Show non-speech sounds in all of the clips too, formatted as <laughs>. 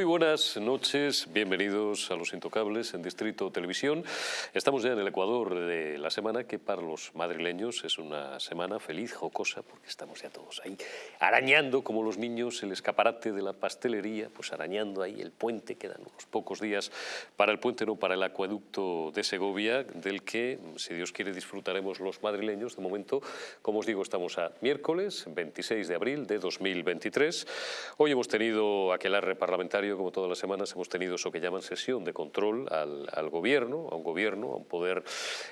Muy buenas noches, bienvenidos a Los Intocables en Distrito Televisión. Estamos ya en el Ecuador de la semana que para los madrileños es una semana feliz, jocosa, porque estamos ya todos ahí arañando como los niños el escaparate de la pastelería, pues arañando ahí el puente, quedan unos pocos días para el puente, no para el acueducto de Segovia, del que, si Dios quiere, disfrutaremos los madrileños. De momento, como os digo, estamos a miércoles 26 de abril de 2023. Hoy hemos tenido aquelarre parlamentario como todas las semanas, hemos tenido eso que llaman sesión de control al, gobierno, a un gobierno, a un poder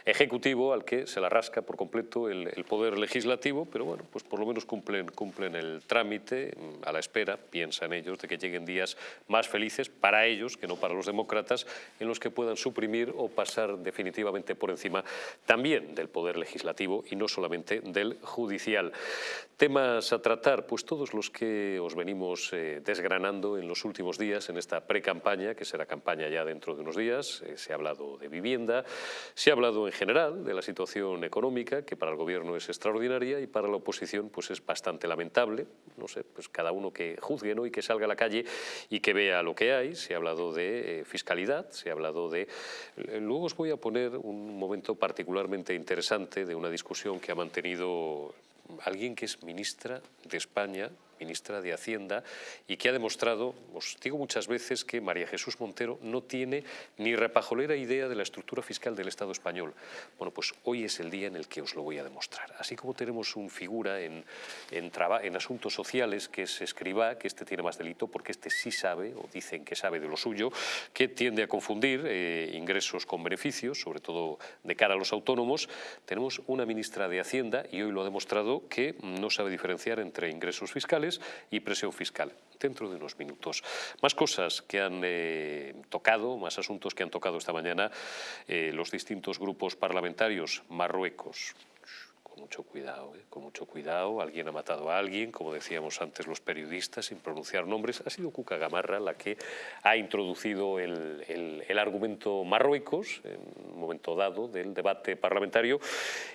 ejecutivo al que se la rasca por completo el, poder legislativo, pero bueno, pues por lo menos cumplen, cumplen el trámite a la espera, piensan ellos, de que lleguen días más felices para ellos que no para los demócratas, en los que puedan suprimir o pasar definitivamente por encima también del poder legislativo y no solamente del judicial. Temas a tratar, pues todos los que os venimos eh, desgranando en los últimos días en esta pre-campaña, que será campaña ya dentro de unos días. Eh, se ha hablado de vivienda, se ha hablado en general de la situación económica, que para el gobierno es extraordinaria y para la oposición pues es bastante lamentable. No sé, pues cada uno que juzgue ¿no? y que salga a la calle y que vea lo que hay. Se ha hablado de eh, fiscalidad, se ha hablado de... Eh, luego os voy a poner un momento particularmente interesante de una discusión que ha mantenido alguien que es ministra de España ministra de Hacienda, y que ha demostrado, os digo muchas veces, que María Jesús Montero no tiene ni repajolera idea de la estructura fiscal del Estado español. Bueno, pues hoy es el día en el que os lo voy a demostrar. Así como tenemos un figura en, asuntos sociales que es escriba, que este tiene más delito porque este sí sabe, o dicen que sabe de lo suyo, que tiende a confundir eh, ingresos con beneficios, sobre todo de cara a los autónomos, tenemos una ministra de Hacienda, y hoy lo ha demostrado, que no sabe diferenciar entre ingresos fiscales y presión fiscal. Dentro de unos minutos. Más cosas que han eh, tocado, más asuntos que han tocado esta mañana eh, los distintos grupos parlamentarios. Marruecos, mucho cuidado, ¿eh? con mucho cuidado. Alguien ha matado a alguien, como decíamos antes los periodistas, sin pronunciar nombres. Ha sido Cuca Gamarra la que ha introducido el, el, argumento Marruecos en un momento dado del debate parlamentario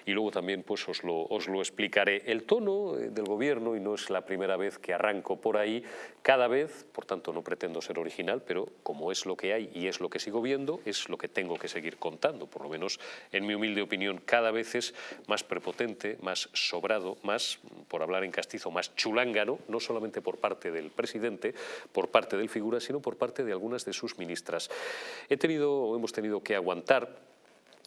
y luego también pues os lo, os lo explicaré. El tono eh, del gobierno, y no es la primera vez que arranco por ahí, cada vez, por tanto no pretendo ser original, pero como es lo que hay y es lo que sigo viendo, es lo que tengo que seguir contando, por lo menos en mi humilde opinión, cada vez es más prepotente más sobrado, más, por hablar en castizo, más chulángano, no solamente por parte del presidente, por parte del figura, sino por parte de algunas de sus ministras. He tenido, hemos tenido que aguantar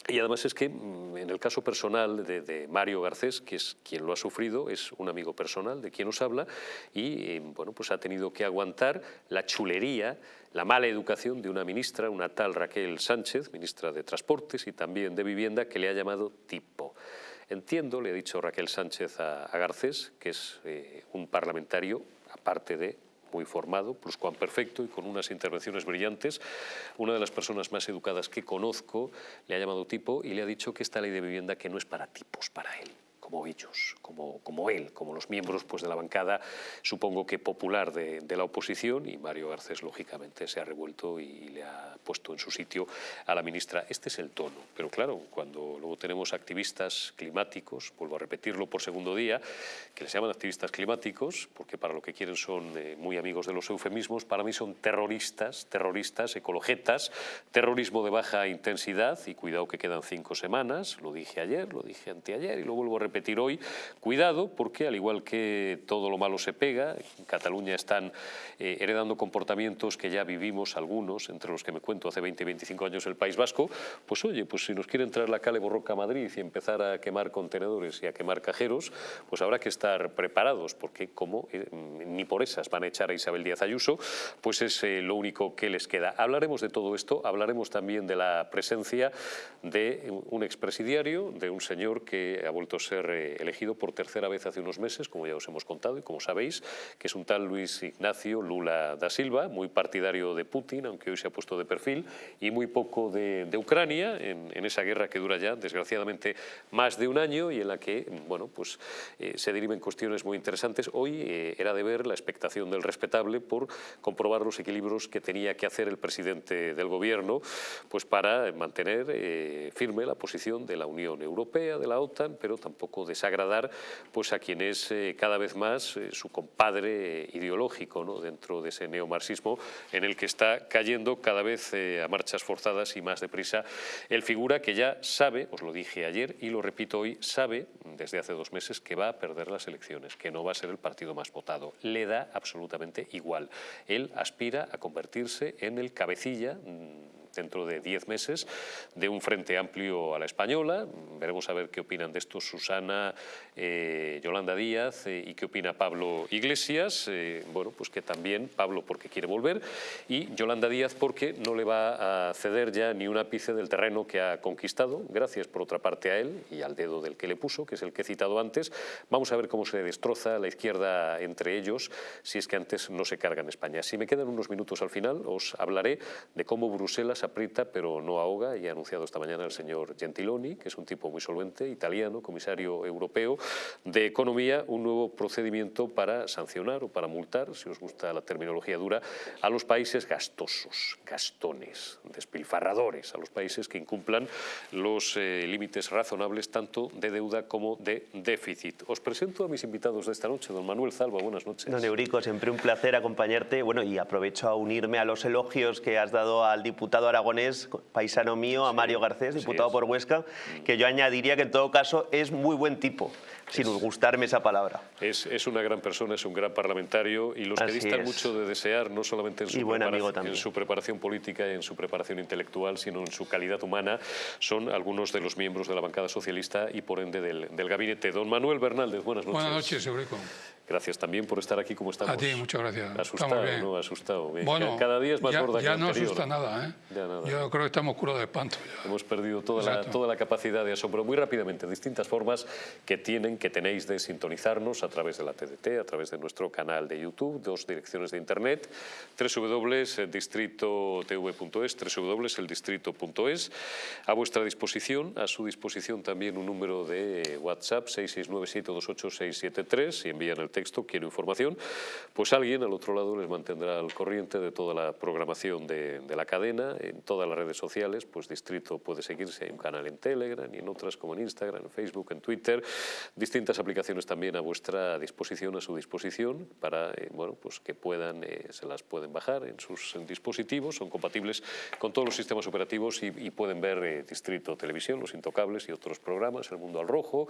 y además es que mm, en el caso personal de, Mario Garcés, que es quien lo ha sufrido, es un amigo personal de quien os habla y eh, bueno, pues ha tenido que aguantar la chulería, la mala educación de una ministra, una tal Raquel Sánchez, ministra de Transportes y también de Vivienda, que le ha llamado tipo. Entiendo, le ha dicho Raquel Sánchez a, Garcés, que es eh, un parlamentario, aparte de muy formado, perfecto y con unas intervenciones brillantes. Una de las personas más educadas que conozco le ha llamado tipo y le ha dicho que esta ley de vivienda que no es para tipos, para él como ellos, como, como él, como los miembros pues, de la bancada, supongo que popular de, la oposición, y Mario Garcés, lógicamente, se ha revuelto y le ha puesto en su sitio a la ministra. Este es el tono, pero claro, cuando luego tenemos activistas climáticos, vuelvo a repetirlo por segundo día, que les llaman activistas climáticos, porque para lo que quieren son eh, muy amigos de los eufemismos, para mí son terroristas, terroristas, ecologetas, terrorismo de baja intensidad, y cuidado que quedan cinco semanas, lo dije ayer, lo dije anteayer, y lo vuelvo a repetir repetir hoy, cuidado porque al igual que todo lo malo se pega, en Cataluña están eh, heredando comportamientos que ya vivimos algunos, entre los que me cuento hace 20 25 años el País Vasco, pues oye, pues si nos quieren traer la Cale Borroca a Madrid y empezar a quemar contenedores y a quemar cajeros, pues habrá que estar preparados porque como eh, ni por esas van a echar a Isabel Díaz Ayuso, pues es eh, lo único que les queda. Hablaremos de todo esto, hablaremos también de la presencia de un expresidiario, de un señor que ha vuelto a ser elegido por tercera vez hace unos meses, como ya os hemos contado y como sabéis, que es un tal Luis Ignacio Lula da Silva, muy partidario de Putin, aunque hoy se ha puesto de perfil, y muy poco de, Ucrania, en, esa guerra que dura ya, desgraciadamente, más de un año y en la que bueno, pues, eh, se deriven cuestiones muy interesantes. Hoy eh, era de ver la expectación del respetable por comprobar los equilibrios que tenía que hacer el presidente del gobierno pues para mantener eh, firme la posición de la Unión Europea, de la OTAN, pero tampoco desagradar pues a quien es eh, cada vez más eh, su compadre ideológico ¿no? dentro de ese neomarxismo en el que está cayendo cada vez a marchas forzadas y más deprisa el figura que ya sabe, os lo dije ayer y lo repito hoy, sabe desde hace dos meses que va a perder las elecciones, que no va a ser el partido más votado. Le da absolutamente igual. Él aspira a convertirse en el cabecilla dentro de diez meses de un frente amplio a la española. Veremos a ver qué opinan de esto Susana, eh, Yolanda Díaz eh, y qué opina Pablo Iglesias. Eh, bueno, pues que también Pablo porque quiere volver y Yolanda Díaz porque no le va a ceder ya ni un ápice del terreno que ha conquistado, gracias por otra parte a él y al dedo del que le puso, que es el que he citado antes. Vamos a ver cómo se destroza la izquierda entre ellos si es que antes no se carga en España. Si me quedan unos minutos al final, os hablaré de cómo Bruselas aprieta pero no ahoga y ha anunciado esta mañana el señor Gentiloni, que es un tipo muy solvente, italiano, comisario europeo de Economía, un nuevo procedimiento para sancionar o para multar, si os gusta la terminología dura, a los países gastosos, gastones, despilfarradores, a los países que incumplan los eh, límites razonables tanto de deuda como de déficit. Os presento a mis invitados de esta noche, don Manuel Zalba, buenas noches. Don Eurico, siempre un placer acompañarte, bueno, y aprovecho a unirme a los elogios que has dado al diputado aragonés, paisano mío, a Mario Garcés, diputado por Huesca, que yo añadiría que en todo caso es muy buen tipo sin gustarme esa palabra. Es, es, una gran persona, es un gran parlamentario y los que distan mucho de desear, no solamente en su, preparación, en su preparación política y en su preparación intelectual, sino en su calidad humana, son algunos de los miembros de la bancada socialista y por ende del, del gabinete. Don Manuel Bernaldez, buenas noches. Buenas noches, Eurico. Gracias también por estar aquí como estamos. A ti, muchas gracias. Asustado, ¿no? Asustado. Bueno, cada día es más ya, gorda ya que no anterior. asusta nada, ¿eh? Ya nada. Yo creo que estamos curos de espanto. Ya. Hemos perdido toda la, toda la capacidad de asombro. Muy rápidamente, distintas formas que tienen, que tenéis de sintonizarnos a través de la TDT, a través de nuestro canal de YouTube, dos direcciones de internet, www.distritotv.es, www.eldistrito.es. A vuestra disposición, a su disposición también un número de WhatsApp, 669-728-673, si envían el texto, quiero información pues alguien al otro lado les mantendrá al corriente de toda la programación de, de, la cadena, en todas las redes sociales, pues Distrito puede seguirse, hay un canal en Telegram y en otras como en Instagram, en Facebook, en Twitter, distintas aplicaciones también a vuestra disposición, a su disposición, para eh, bueno, pues que puedan, eh, se las pueden bajar en sus en dispositivos, son compatibles con todos los sistemas operativos y, y pueden ver eh, Distrito Televisión, Los Intocables y otros programas, El Mundo al Rojo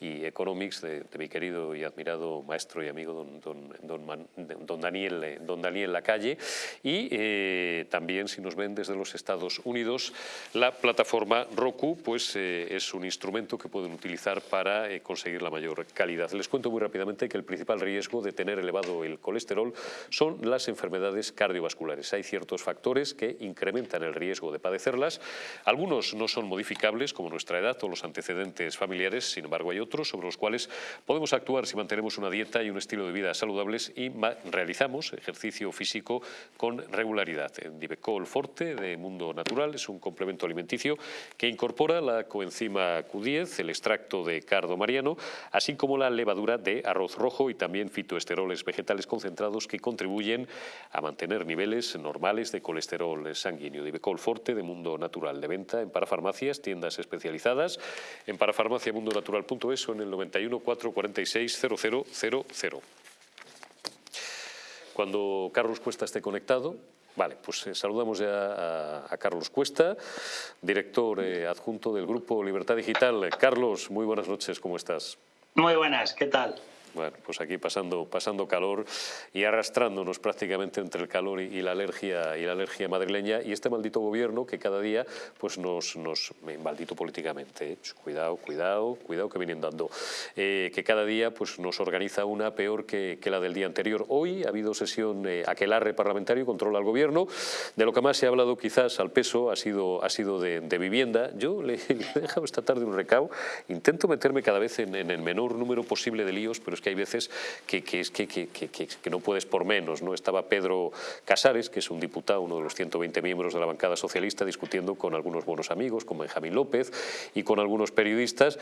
y Economics de, de mi querido y admirado maestro y amigo don, don, don, don, Daniel, eh, don Daniel Lacalle y eh, también si nos ven desde los Estados Unidos la plataforma Roku pues eh, es un instrumento que pueden utilizar para eh, conseguir la mayor calidad. Les cuento muy rápidamente que el principal riesgo de tener elevado el colesterol son las enfermedades cardiovasculares. Hay ciertos factores que incrementan el riesgo de padecerlas. Algunos no son modificables como nuestra edad o los antecedentes familiares, sin embargo hay otros sobre los cuales podemos actuar si mantenemos una dieta y un estilo de vida saludables y realizamos ejercicio físico con regularidad. Divecol Forte de Mundo Natural es un complemento alimenticio que incorpora la coenzima Q10, el extracto de cardo mariano, así como la levadura de arroz rojo y también fitoesteroles vegetales concentrados que contribuyen a mantener niveles normales de colesterol sanguíneo. Divecol Forte de Mundo Natural de venta en parafarmacias, tiendas especializadas, en parafarmaciamundonatural.es o en el 91 446 0000 cuando Carlos Cuesta esté conectado. Vale, pues eh, saludamos ya a, a, Carlos Cuesta, director eh, adjunto del Grupo Libertad Digital. Carlos, muy buenas noches, ¿cómo estás? Muy buenas, ¿qué tal? Bueno, pues aquí pasando, pasando calor y arrastrándonos prácticamente entre el calor y, y, la alergia y la alergia madrileña y este maldito gobierno que cada día pues nos, nos maldito políticamente, ¿eh? cuidado, cuidado, cuidado que vienen dando, eh, que cada día pues nos organiza una peor que, que, la del día anterior. Hoy ha habido sesión eh, aquelarre parlamentario, controla al gobierno, de lo que más se ha hablado quizás al peso ha sido, ha sido de, de vivienda. Yo le, <laughs> le, he dejado esta tarde un recao, intento meterme cada vez en, en el menor número posible de líos, pero es que hay veces que, que, que, no puedes por menos. ¿no? Estaba Pedro Casares, que es un diputado, uno de los 120 miembros de la bancada socialista, discutiendo con algunos buenos amigos, como Benjamín López, y con algunos periodistas,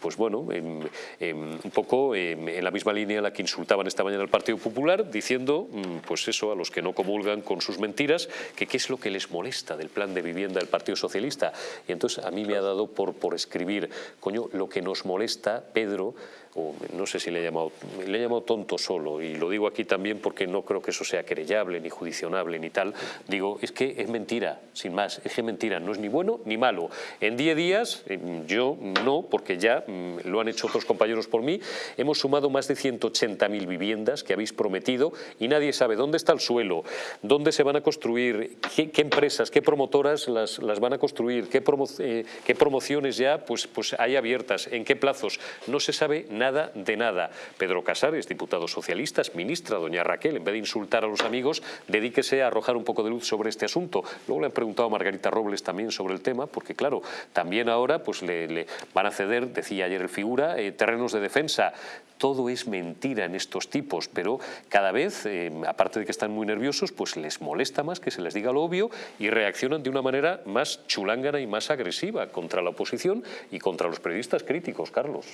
pues bueno, un poco en la misma línea en la que insultaban esta mañana al Partido Popular, diciendo, mm, pues eso, a los que no comulgan con sus mentiras, que qué es lo que les molesta del plan de vivienda del Partido Socialista. Y entonces a mí me ha dado por, por escribir, coño, lo que nos molesta, Pedro, no sé si le he, llamado, le he llamado tonto solo, y lo digo aquí también porque no creo que eso sea querellable, ni judicionable, ni tal, digo, es que es mentira, sin más, es que mentira, no es ni bueno ni malo. En 10 días, eh, yo no, porque ya mm, lo han hecho otros compañeros por mí, hemos sumado más de 180.000 viviendas que habéis prometido y nadie sabe dónde está el suelo, dónde se van a construir, qué, empresas, qué promotoras las, las, van a construir, qué, eh, qué promociones ya pues, pues hay abiertas, en qué plazos, no se sabe nada nada de nada. Pedro Casares, diputado socialista, ministra, doña Raquel, en vez de insultar a los amigos, dedíquese a arrojar un poco de luz sobre este asunto. Luego le han preguntado a Margarita Robles también sobre el tema, porque claro, también ahora pues le, van a ceder, decía ayer el figura, eh, terrenos de defensa. Todo es mentira en estos tipos, pero cada vez, eh, aparte de que están muy nerviosos, pues les molesta más que se les diga lo obvio y reaccionan de una manera más chulángana y más agresiva contra la oposición y contra los periodistas críticos, Carlos.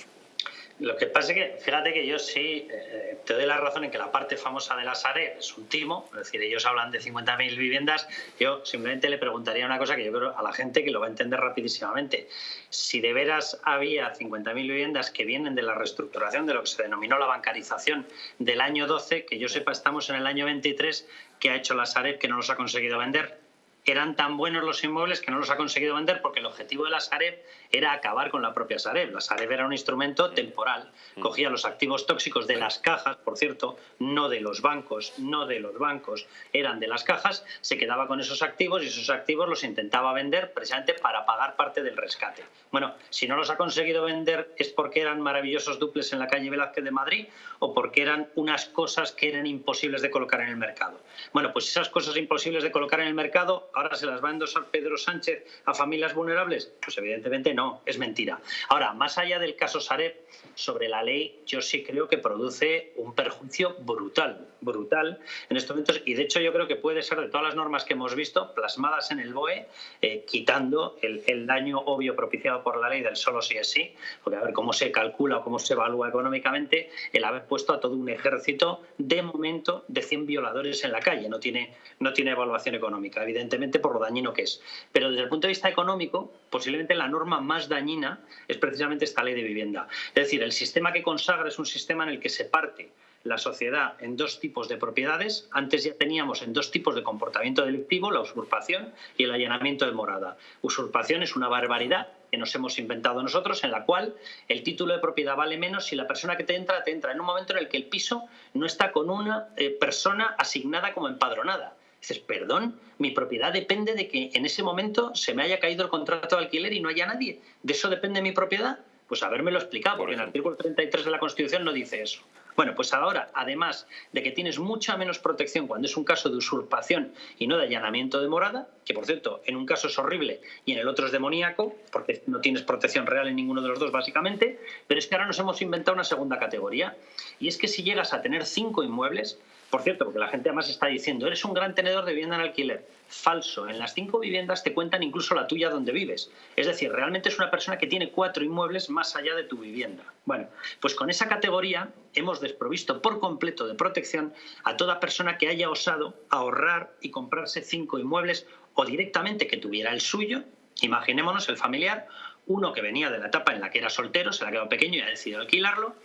Lo que pasa es que, fíjate que yo sí eh, te doy la razón en que la parte famosa de la SARE es un timo, es decir, ellos hablan de 50.000 viviendas, yo simplemente le preguntaría una cosa que yo creo a la gente que lo va a entender rapidísimamente. Si de veras había 50.000 viviendas que vienen de la reestructuración de lo que se denominó la bancarización del año 12, que yo sepa estamos en el año 23, que ha hecho la SARE que no los ha conseguido vender, eran tan buenos los inmuebles que no los ha conseguido vender porque el objetivo de la Sareb era acabar con la propia Sareb. La Sareb era un instrumento temporal. Mm. Cogía los activos tóxicos de las cajas, por cierto, no de los bancos, no de los bancos, eran de las cajas, se quedaba con esos activos y esos activos los intentaba vender precisamente para pagar parte del rescate. Bueno, si no los ha conseguido vender es porque eran maravillosos duples en la calle Velázquez de Madrid o porque eran unas cosas que eran imposibles de colocar en el mercado. Bueno, pues esas cosas imposibles de colocar en el mercado ahora se las va a endosar Pedro Sánchez a familias vulnerables? Pues evidentemente no, es mentira. Ahora, más allá del caso Sareb, sobre la ley, yo sí creo que produce un perjuicio brutal, brutal en estos momentos. Y de hecho yo creo que puede ser de todas las normas que hemos visto plasmadas en el BOE, eh, quitando el, daño obvio propiciado por la ley del solo sí es sí, porque a ver cómo se calcula o cómo se evalúa económicamente el haber puesto a todo un ejército de momento de 100 violadores en la calle. No tiene, no tiene evaluación económica, evidentemente por lo dañino que es. Pero desde el punto de vista económico, posiblemente la norma más dañina es precisamente esta ley de vivienda. Es decir, el sistema que consagra es un sistema en el que se parte la sociedad en dos tipos de propiedades. Antes ya teníamos en dos tipos de comportamiento delictivo, la usurpación y el allanamiento de morada. Usurpación es una barbaridad que nos hemos inventado nosotros, en la cual el título de propiedad vale menos si la persona que te entra te entra en un momento en el que el piso no está con una eh, persona asignada como empadronada. Dices, perdón, mi propiedad depende de que en ese momento se me haya caído el contrato de alquiler y no haya nadie. ¿De eso depende mi propiedad? Pues habérmelo explicado, porque en el artículo 33 de la Constitución no dice eso. Bueno, pues ahora, además de que tienes mucha menos protección cuando es un caso de usurpación y no de allanamiento de morada, que por cierto, en un caso es horrible y en el otro es demoníaco, porque no tienes protección real en ninguno de los dos, básicamente, pero es que ahora nos hemos inventado una segunda categoría, y es que si llegas a tener cinco inmuebles, por cierto, porque la gente además está diciendo, eres un gran tenedor de vivienda en alquiler. Falso. En las cinco viviendas te cuentan incluso la tuya donde vives. Es decir, realmente es una persona que tiene cuatro inmuebles más allá de tu vivienda. Bueno, pues con esa categoría hemos desprovisto por completo de protección a toda persona que haya osado ahorrar y comprarse cinco inmuebles o directamente que tuviera el suyo, imaginémonos el familiar, uno que venía de la etapa en la que era soltero, se le ha quedado pequeño y ha decidido alquilarlo,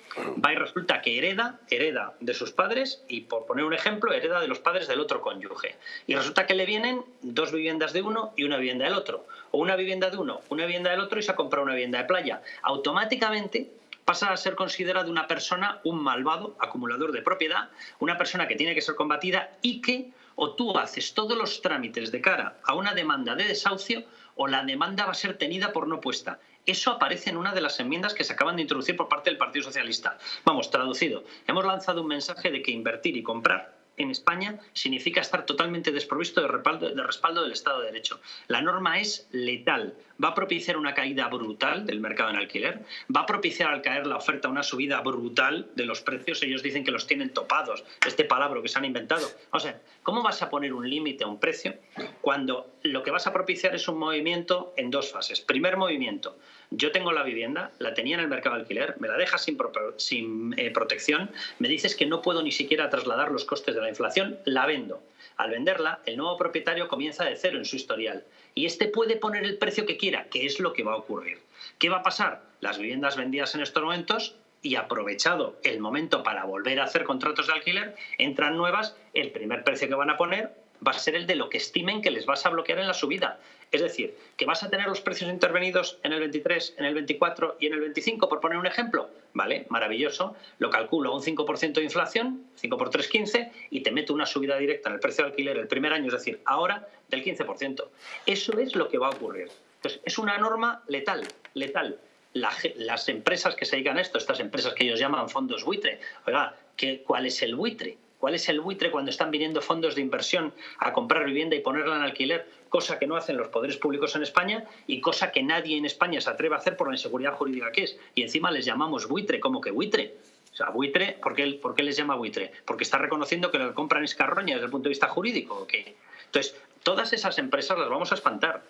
va y resulta que hereda, hereda de sus padres y por poner un ejemplo, hereda de los padres del otro cónyuge. Y resulta que le vienen dos viviendas de uno y una vivienda del otro. O una vivienda de uno, una vivienda del otro y se ha comprado una vivienda de playa. Automáticamente pasa a ser considerado una persona, un malvado, acumulador de propiedad, una persona que tiene que ser combatida y que o tú haces todos los trámites de cara a una demanda de desahucio o la demanda va a ser tenida por no puesta. Eso aparece en una de las enmiendas que se acaban de introducir por parte del Partido Socialista. Vamos, traducido, hemos lanzado un mensaje de que invertir y comprar en España significa estar totalmente desprovisto de respaldo, respaldo del Estado de Derecho. La norma es letal. Va a propiciar una caída brutal del mercado en alquiler. Va a propiciar al caer la oferta una subida brutal de los precios. Ellos dicen que los tienen topados. Este palabra que se han inventado. O sea, ¿cómo vas a poner un límite a un precio cuando lo que vas a propiciar es un movimiento en dos fases? Primer movimiento yo tengo la vivienda, la tenía en el mercado de alquiler, me la dejas sin, eh, protección, me dices que no puedo ni siquiera trasladar los costes de la inflación, la vendo. Al venderla, el nuevo propietario comienza de cero en su historial y este puede poner el precio que quiera, que es lo que va a ocurrir. ¿Qué va a pasar? Las viviendas vendidas en estos momentos y aprovechado el momento para volver a hacer contratos de alquiler, entran nuevas, el primer precio que van a poner va a ser el de lo que estimen que les vas a bloquear en la subida. Es decir, que vas a tener los precios intervenidos en el 23, en el 24 y en el 25, por poner un ejemplo. Vale, maravilloso. Lo calculo un 5% de inflación, 5 por 3, 15, y te meto una subida directa en el precio de alquiler el primer año, es decir, ahora del 15%. Eso es lo que va a ocurrir. Entonces, es una norma letal, letal. las empresas que se dedican esto, estas empresas que ellos llaman fondos buitre, oiga, ¿cuál es el buitre? ¿Cuál es el buitre cuando están viniendo fondos de inversión a comprar vivienda y ponerla en alquiler? Cosa que no hacen los poderes públicos en España y cosa que nadie en España se atreve a hacer por la inseguridad jurídica que es. Y encima les llamamos buitre, ¿cómo que buitre? O sea, buitre, ¿por qué, ¿por qué les llama buitre? Porque está reconociendo que lo compran es carroña desde el punto de vista jurídico. ¿o? Entonces, todas esas empresas las vamos a espantar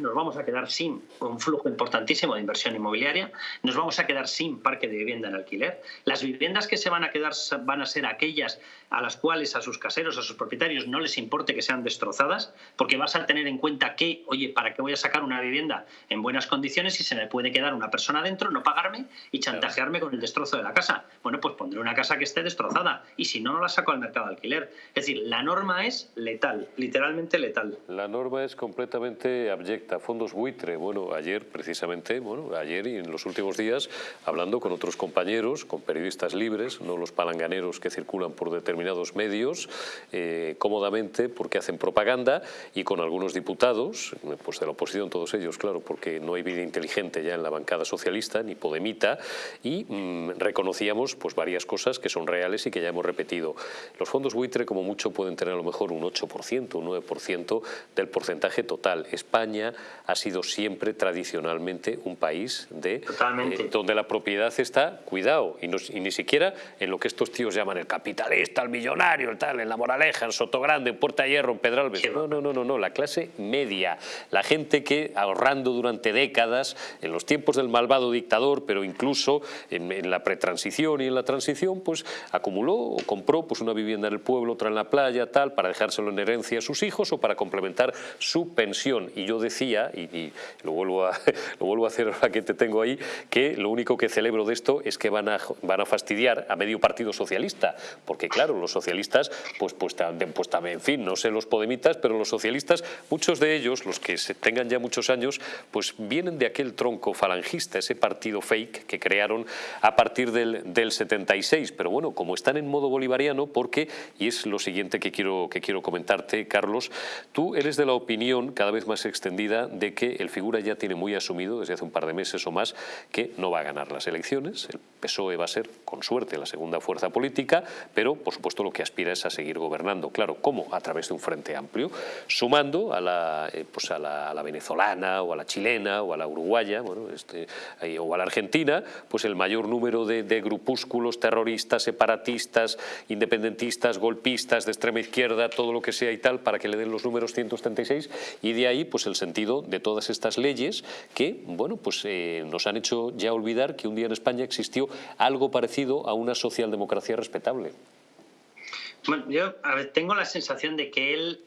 nos vamos a quedar sin un flujo importantísimo de inversión inmobiliaria, nos vamos a quedar sin parque de vivienda en alquiler. Las viviendas que se van a quedar van a ser aquellas a las cuales a sus caseros, a sus propietarios no les importe que sean destrozadas, porque vas a tener en cuenta que, oye, ¿para qué voy a sacar una vivienda en buenas condiciones si se me puede quedar una persona dentro, no pagarme y chantajearme con el destrozo de la casa? Bueno, pues pondré una casa que esté destrozada y si no, no la saco al mercado de alquiler. Es decir, la norma es letal, literalmente letal. La norma es completamente abyecta fondos buitre. Bueno, ayer precisamente, bueno, ayer y en los últimos días, hablando con otros compañeros, con periodistas libres, no los palanganeros que circulan por determinados medios, eh, cómodamente porque hacen propaganda, y con algunos diputados, pues de la oposición todos ellos, claro, porque no hay vida inteligente ya en la bancada socialista, ni podemita, y mm, reconocíamos pues varias cosas que son reales y que ya hemos repetido. Los fondos buitre como mucho pueden tener a lo mejor un 8%, un 9% del porcentaje total. España ha sido siempre tradicionalmente un país de eh, donde la propiedad está, cuidado, y, ni siquiera en lo que estos tíos llaman el capitalista, el millonario, el tal, en La Moraleja, en Sotogrande, en Puerta Hierro, en Pedralbes. No, no, no, no, no, la clase media, la gente que ahorrando durante décadas, en los tiempos del malvado dictador, pero incluso en, la pretransición y en la transición, pues acumuló o compró pues, una vivienda en el pueblo, otra en la playa, tal, para dejárselo en herencia a sus hijos o para complementar su pensión. Y yo decía y, lo, vuelvo a, <laughs> lo vuelvo a hacer ahora que te tengo ahí, que lo único que celebro de esto es que van a, van a fastidiar a medio partido socialista, porque claro, los socialistas, pues, pues, pues también, en fin, no sé los podemitas, pero los socialistas, muchos de ellos, los que se tengan ya muchos años, pues vienen de aquel tronco falangista, ese partido fake que crearon a partir del, del 76, pero bueno, como están en modo bolivariano, porque, y es lo siguiente que quiero, que quiero comentarte, Carlos, tú eres de la opinión cada vez más extendida de que el figura ya tiene muy asumido desde hace un par de meses o más que no va a ganar las elecciones, el PSOE va a ser con suerte la segunda fuerza política, pero por supuesto lo que aspira es a seguir gobernando. Claro, ¿cómo? A través de un frente amplio, sumando a la, eh, pues a la, venezolana o a la chilena o a la uruguaya bueno, este, o a la argentina, pues el mayor número de, de grupúsculos terroristas, separatistas, independentistas, golpistas, de extrema izquierda, todo lo que sea y tal, para que le den los números 136 y de ahí pues el sentido de todas estas leyes que bueno, pues, eh, nos han hecho ya olvidar que un día en España existió algo parecido a una socialdemocracia respetable. Bueno, yo tengo la sensación de que él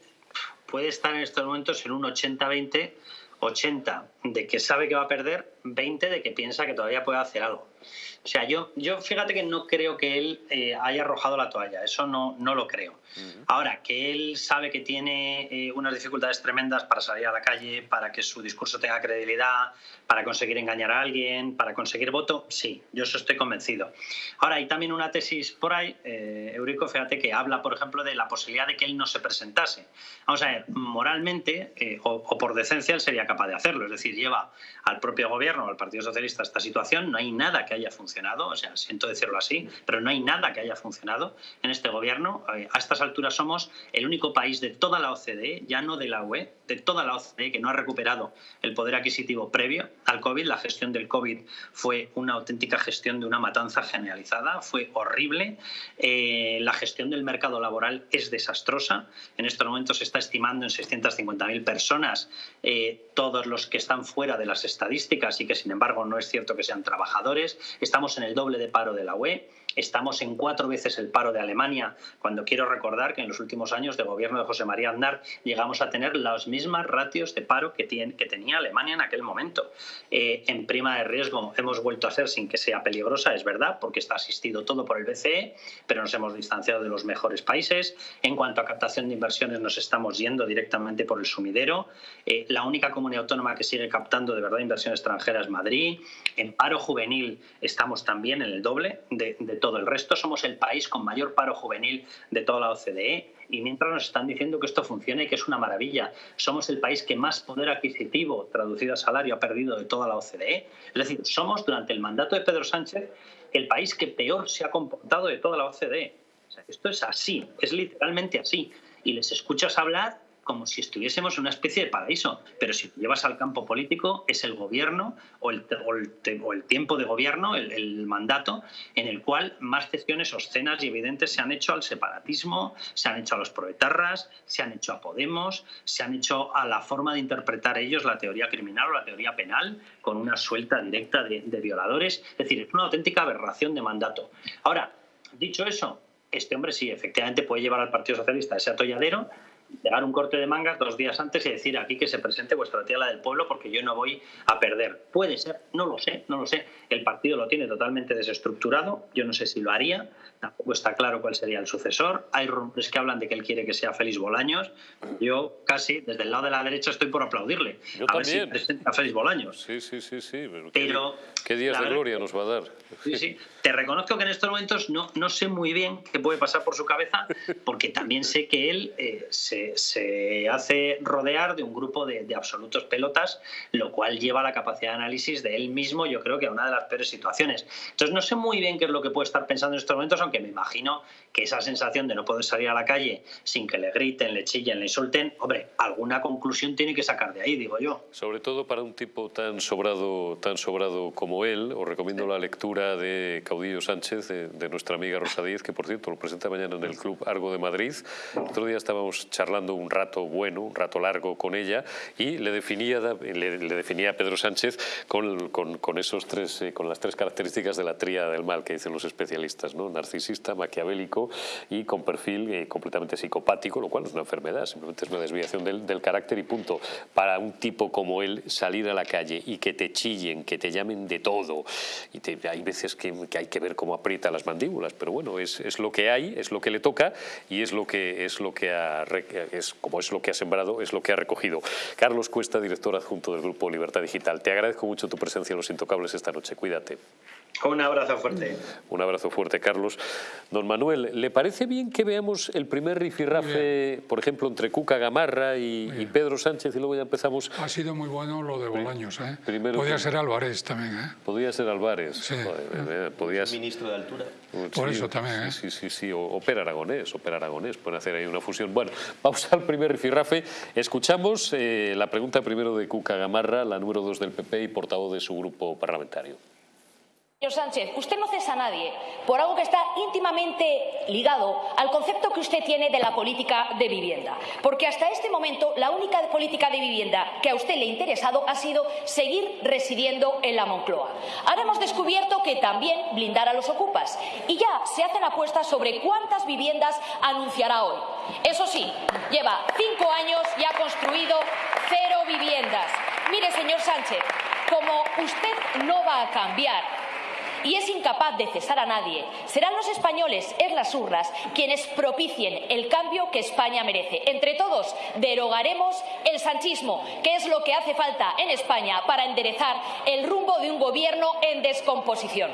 puede estar en estos momentos en un 80-20, 80 de que sabe que va a perder, 20 de que piensa que todavía puede hacer algo. O sea, yo, yo fíjate que no creo que él eh, haya arrojado la toalla, eso no, no lo creo. Ahora, que él sabe que tiene eh, unas dificultades tremendas para salir a la calle, para que su discurso tenga credibilidad, para conseguir engañar a alguien, para conseguir voto, sí, yo eso estoy convencido. Ahora, hay también una tesis por ahí, eh, Eurico, fíjate, que habla, por ejemplo, de la posibilidad de que él no se presentase. Vamos a ver, moralmente eh, o, por decencia él sería capaz de hacerlo, es decir, lleva al propio gobierno, al Partido Socialista, esta situación, no hay nada que haya funcionado, o sea, siento decirlo así, pero no hay nada que haya funcionado en este gobierno. Eh, a estas alturas somos el único país de toda la OCDE, ya no de la UE, de toda la OCDE que no ha recuperado el poder adquisitivo previo al COVID. La gestión del COVID fue una auténtica gestión de una matanza generalizada, fue horrible. Eh, la gestión del mercado laboral es desastrosa. En estos momentos se está estimando en 650.000 personas eh, todos los que están fuera de las estadísticas y que sin embargo no es cierto que sean trabajadores. Estamos en el doble de paro de la UE. Estamos en cuatro veces el paro de Alemania, cuando quiero recordar que en los últimos años de gobierno de José María Aznar llegamos a tener las mismas ratios de paro que, que tenía Alemania en aquel momento. Eh, en prima de riesgo hemos vuelto a ser sin que sea peligrosa, es verdad, porque está asistido todo por el BCE, pero nos hemos distanciado de los mejores países. En cuanto a captación de inversiones nos estamos yendo directamente por el sumidero. Eh, la única comunidad autónoma que sigue captando de verdad inversión extranjera es Madrid. En paro juvenil estamos también en el doble de, de todo el resto. Somos el país con mayor paro juvenil de toda la OCDE y mientras nos están diciendo que esto funciona y que es una maravilla. Somos el país que más poder adquisitivo traducido a salario ha perdido de toda la OCDE. Es decir, somos durante el mandato de Pedro Sánchez el país que peor se ha comportado de toda la OCDE. esto es así, es literalmente así. Y les escuchas hablar como si estuviésemos en una especie de paraíso. Pero si llevas al campo político, es el gobierno o el, tiempo de gobierno, el, mandato, en el cual más cesiones obscenas y evidentes se han hecho al separatismo, se han hecho a los proetarras, se han hecho a Podemos, se han hecho a la forma de interpretar ellos la teoría criminal o la teoría penal, con una suelta directa de, de violadores. Es decir, es una auténtica aberración de mandato. Ahora, dicho eso, este hombre sí, efectivamente puede llevar al Partido Socialista a ese atolladero, pegar un corte de mangas dos días antes y decir aquí que se presente vuestra tía la del pueblo porque yo no voy a perder. Puede ser, no lo sé, no lo sé. El partido lo tiene totalmente desestructurado, yo no sé si lo haría, tampoco está claro cuál sería el sucesor. Hay rumores que hablan de que él quiere que sea Félix Bolaños. Yo casi, desde el lado de la derecha, estoy por aplaudirle. Yo a también. ver si presenta a Félix Bolaños. Sí, sí, sí, sí. Pero, ¿qué, días de gloria nos va a dar? Sí, sí. Te reconozco que en estos momentos no, no sé muy bien qué puede pasar por su cabeza, porque también sé que él eh, se, se, hace rodear de un grupo de, absolutos pelotas, lo cual lleva a la capacidad de análisis de él mismo, yo creo que a una de las peores situaciones. Entonces no sé muy bien qué es lo que puede estar pensando en estos momentos, aunque me imagino que esa sensación de no poder salir a la calle sin que le griten, le chillen, le insulten, hombre, alguna conclusión tiene que sacar de ahí, digo yo. Sobre todo para un tipo tan sobrado, tan sobrado como él, os recomiendo la lectura de Caudillo Sánchez, de, de nuestra amiga Rosa Díez, que por cierto lo presenta mañana en el Club Argo de Madrid. El otro día estábamos charlando un rato bueno, un rato largo con ella y le definía, le, le definía a Pedro Sánchez con, con, con esos tres, eh, con las tres características de la tríada del mal que dicen los especialistas, ¿no? narcisista, maquiavélico y con perfil eh, completamente psicopático, lo cual no es una enfermedad, simplemente es una desviación del, del, carácter y punto. Para un tipo como él salir a la calle y que te chillen, que te llamen de todo, y te, hay veces que, que, hay que ver cómo aprieta las mandíbulas, pero bueno, es, es, lo que hay, es lo que le toca y es lo que, es lo que ha, es, como es lo que ha sembrado, es lo que ha recogido. Carlos Cuesta, director adjunto del Grupo Libertad Digital, te agradezco mucho tu presencia en Los Intocables esta noche, cuídate. Un abrazo fuerte. Un abrazo fuerte, Carlos. Don Manuel, ¿le parece bien que veamos el primer rifirrafe, por ejemplo, entre Cuca Gamarra y, y, Pedro Sánchez y luego ya empezamos? Ha sido muy bueno lo de Bolaños, ¿eh? Primero, Podría ser Álvarez también, ¿eh? Podría ser Álvarez. Sí. Joder, podía... Ministro de altura. Por sí, eso también, ¿eh? Sí, sí, sí, o, o Per Aragonés, o Per Aragonés, pueden hacer ahí una fusión. Bueno, <laughs> vamos al primer rifirrafe. Escuchamos eh, la pregunta primero de Cuca Gamarra, la número dos del PP y portavoz de su grupo parlamentario. Señor Sánchez, usted no cesa a nadie por algo que está íntimamente ligado al concepto que usted tiene de la política de vivienda. Porque hasta este momento la única política de vivienda que a usted le ha interesado ha sido seguir residiendo en la Moncloa. Ahora hemos descubierto que también blindar los ocupas. Y ya se hacen apuestas sobre cuántas viviendas anunciará hoy. Eso sí, lleva cinco años y ha construido cero viviendas. Mire, señor Sánchez, como usted no va a cambiar y es incapaz de cesar a nadie, serán los españoles en las urnas quienes propicien el cambio que España merece. Entre todos derogaremos el sanchismo, que es lo que hace falta en España para enderezar el rumbo de un gobierno en descomposición.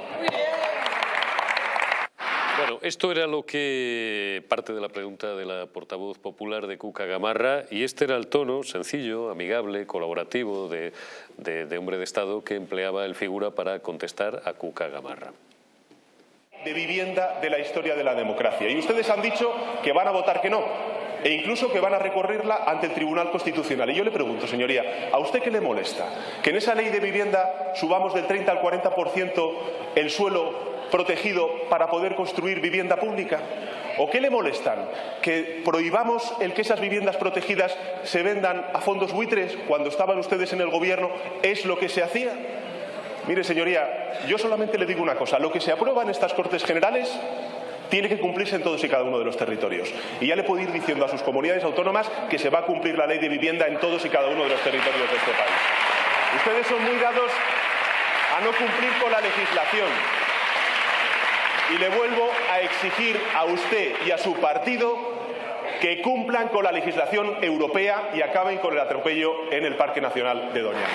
Bueno, esto era lo que parte de la pregunta de la portavoz popular de Cuca Gamarra y este era el tono sencillo, amigable, colaborativo de, hombre de Estado que empleaba el figura para contestar a Cuca Gamarra. de vivienda de la historia de la democracia. Y ustedes han dicho que van a votar que no e incluso que van a recorrerla ante el Tribunal Constitucional. Y yo le pregunto, señoría, ¿a usted qué le molesta? ¿Que en esa ley de vivienda subamos del 30 al 40% el suelo protegido para poder construir vivienda pública? ¿O qué le molestan? ¿Que prohibamos el que esas viviendas protegidas se vendan a fondos buitres cuando estaban ustedes en el Gobierno? ¿Es lo que se hacía? Mire, señoría, yo solamente le digo una cosa. Lo que se aprueba en estas Cortes Generales tiene que cumplirse en todos y cada uno de los territorios. Y ya le puedo ir diciendo a sus comunidades autónomas que se va a cumplir la ley de vivienda en todos y cada uno de los territorios de este país. Ustedes son muy dados a no cumplir con la legislación. Y le vuelvo a exigir a usted y a su partido que cumplan con la legislación europea y acaben con el atropello en el Parque Nacional de Doñana.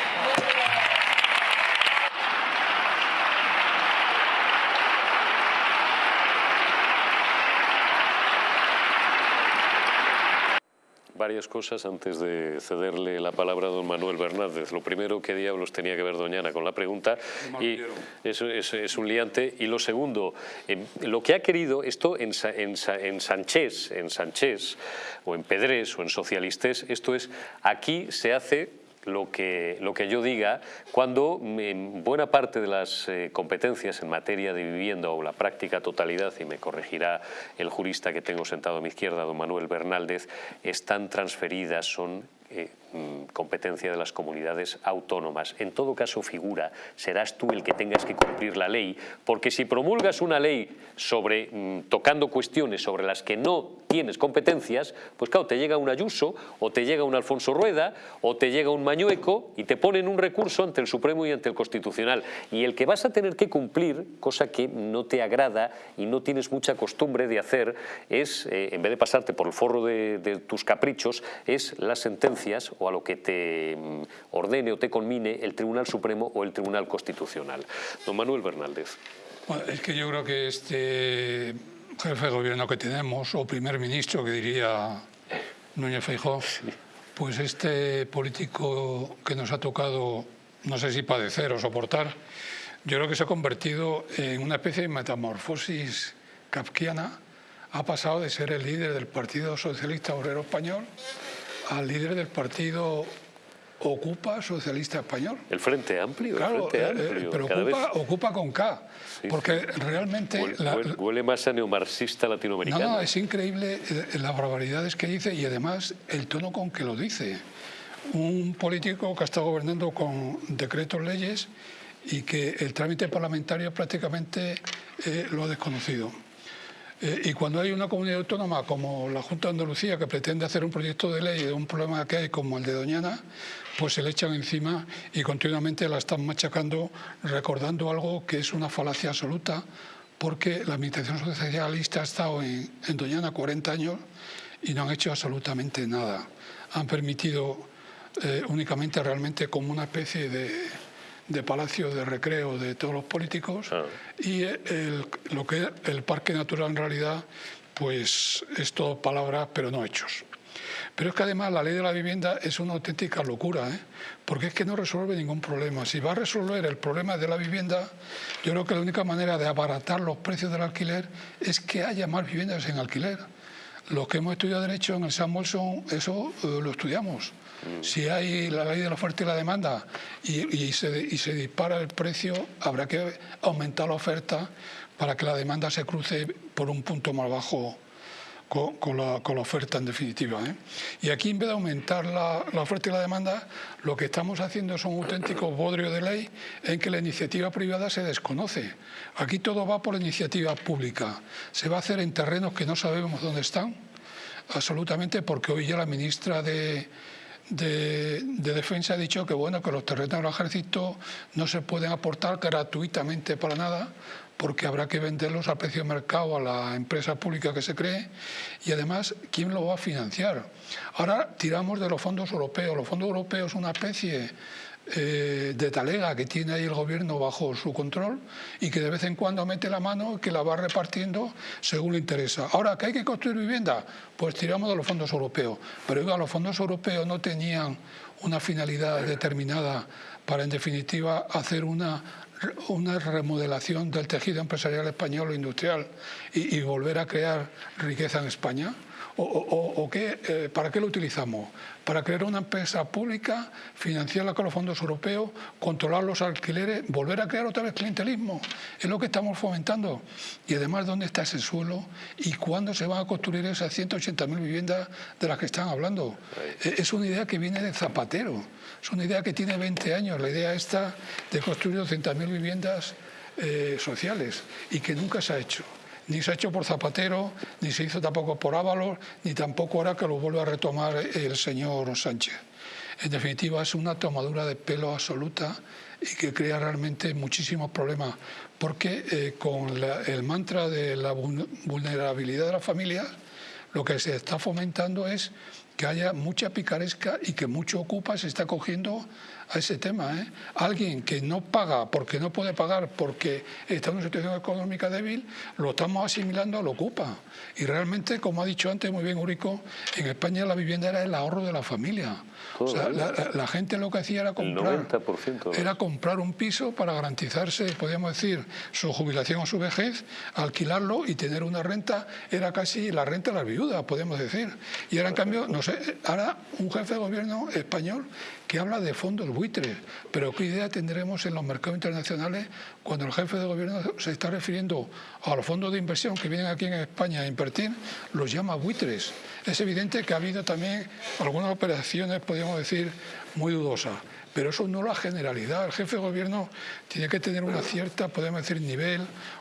Varias cosas antes de cederle la palabra a don Manuel Bernández. Lo primero, ¿qué diablos tenía que ver Doñana con la pregunta? y es, un liante. Y lo segundo, lo que ha querido, esto en, en, en Sánchez, en Sánchez, o en Pedrés, o en Socialistes, esto es, aquí se hace lo que, lo que yo diga cuando en buena parte de las eh, competencias en materia de vivienda o la práctica totalidad, y me corregirá el jurista que tengo sentado a mi izquierda, don Manuel Bernaldez, están transferidas, son eh, mm, competencia de las comunidades autónomas. En todo caso figura, serás tú el que tengas que cumplir la ley, porque si promulgas una ley sobre mm, tocando cuestiones sobre las que no tienes competencias, pues claro, te llega un Ayuso, o te llega un Alfonso Rueda, o te llega un Mañueco, y te ponen un recurso ante el Supremo y ante el Constitucional. Y el que vas a tener que cumplir, cosa que no te agrada y no tienes mucha costumbre de hacer, es, eh, en vez de pasarte por el forro de tus caprichos, es la sentencia o a lo que te mm, ordene o te conmine el Tribunal Supremo o el Tribunal Constitucional. Don Manuel Bernaldez. es que yo creo que este jefe de gobierno que tenemos, o primer ministro que diría Núñez Feijóo, pues este político que nos ha tocado, no sé si padecer o soportar, yo creo que se ha convertido en una especie de metamorfosis kafkiana. Ha pasado de ser el líder del Partido Socialista Obrero Español al líder del partido Ocupa Socialista Español. El Frente Amplio, claro, el Frente eh, Amplio. pero ocupa, ocupa, con K, porque realmente... Huele, más a neomarxista latinoamericano. No, no, es increíble eh, las barbaridades que dice y además el tono con que lo dice. Un político que ha estado gobernando con decretos leyes y que el trámite parlamentario prácticamente eh, lo ha desconocido. Eh, y cuando hay una comunidad autónoma como la Junta de Andalucía que pretende hacer un proyecto de ley de un problema que hay como el de Doñana, pues se le echan encima y continuamente la están machacando recordando algo que es una falacia absoluta porque la Administración Socialista ha estado en, Doñana 40 años y no han hecho absolutamente nada. Han permitido eh, únicamente realmente como una especie de de palacio de recreo de todos los políticos ah. y lo que el parque natural en realidad pues es todo palabras pero no hechos. Pero es que además la ley de la vivienda es una auténtica locura, ¿eh? porque es que no resuelve ningún problema. Si va a resolver el problema de la vivienda, yo creo que la única manera de abaratar los precios del alquiler es que haya más viviendas en alquiler. Los que hemos estudiado Derecho en el San Wilson, eso eh, lo estudiamos. Si hay la ley de la oferta y la demanda y, se, dispara el precio, habrá que aumentar la oferta para que la demanda se cruce por un punto más bajo con, la, oferta en definitiva. ¿eh? Y aquí en vez de aumentar la, oferta y la demanda, lo que estamos haciendo es un auténtico bodrio de ley en que la iniciativa privada se desconoce. Aquí todo va por la iniciativa pública. Se va a hacer en terrenos que no sabemos dónde están, absolutamente, porque hoy ya la ministra de de, Defensa ha dicho que bueno que los terrenos del ejército no se pueden aportar gratuitamente para nada porque habrá que venderlos a precio de mercado a la empresa pública que se cree y además, ¿quién lo va a financiar? Ahora tiramos de los fondos europeos. Los fondos europeos son una especie eh, de talega que tiene ahí el gobierno bajo su control y que de vez en cuando mete la mano que la va repartiendo según le interesa. Ahora, ¿que hay que construir vivienda? Pues tiramos de los fondos europeos. Pero oiga, los fondos europeos no tenían una finalidad determinada para, en definitiva, hacer una una remodelación del tejido empresarial español o industrial y, y volver a crear riqueza en España? ¿O, qué, eh, para qué lo utilizamos? Para crear una empresa pública, financiarla con los fondos europeos, controlar los alquileres, volver a crear otra vez clientelismo. Es lo que estamos fomentando. Y además, ¿dónde está ese suelo? ¿Y cuándo se van a construir esas 180.000 viviendas de las que están hablando? Es una idea que viene de Zapatero. Es una idea que tiene 20 años. La idea esta de construir 200.000 viviendas eh, sociales y que nunca se ha hecho ni se ha hecho por Zapatero, ni se hizo tampoco por Ábalos, ni tampoco ahora que lo vuelve a retomar el señor Sánchez. En definitiva, es una tomadura de pelo absoluta y que crea realmente muchísimos problemas, porque eh, con el mantra de la vulnerabilidad de las familias, lo que se está fomentando es que haya mucha picaresca y que mucho ocupa se está cogiendo a ese tema. ¿eh? Alguien que no paga porque no puede pagar porque está en una situación económica débil, lo estamos asimilando al ocupa. Y realmente, como ha dicho antes muy bien Urico, en España la vivienda era el ahorro de la familia. O sea, la, gente lo que hacía era comprar, era comprar un piso para garantizarse, podríamos decir, su jubilación o su vejez, alquilarlo y tener una renta, era casi la renta de la viuda, podemos decir. Y ahora, en cambio, no sé, ahora un jefe de gobierno español que habla de fondos buitres, pero ¿qué idea tendremos en los mercados internacionales cuando el jefe de gobierno se está refiriendo a los fondos de inversión que vienen aquí en España a invertir, los llama buitres? Es evidente que ha habido también algunas operaciones, podríamos decir, muy dudosas. Pero eso no la generalidad. El jefe de gobierno tiene que tener una cierta, podemos decir, nivel,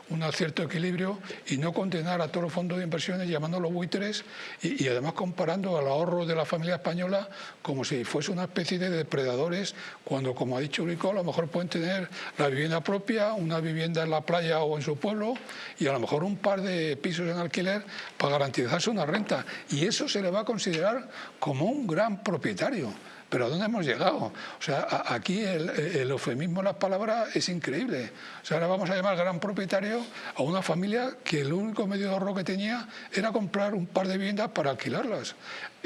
un cierto equilibrio y no condenar a todos los fondos de inversiones llamándolos buitres y, además comparando al ahorro de la familia española como si fuese una especie de depredadores cuando, como ha dicho Urico, a lo mejor pueden tener la vivienda propia, una vivienda en la playa o en su pueblo y a lo mejor un par de pisos en alquiler para garantizarse una renta. Y eso se le va a considerar como un gran propietario. Pero ¿a dónde hemos llegado? O sea, aquí el, el, eufemismo de las palabras es increíble. O sea, ahora vamos a llamar gran propietario a una familia que el único medio de ahorro que tenía era comprar un par de viviendas para alquilarlas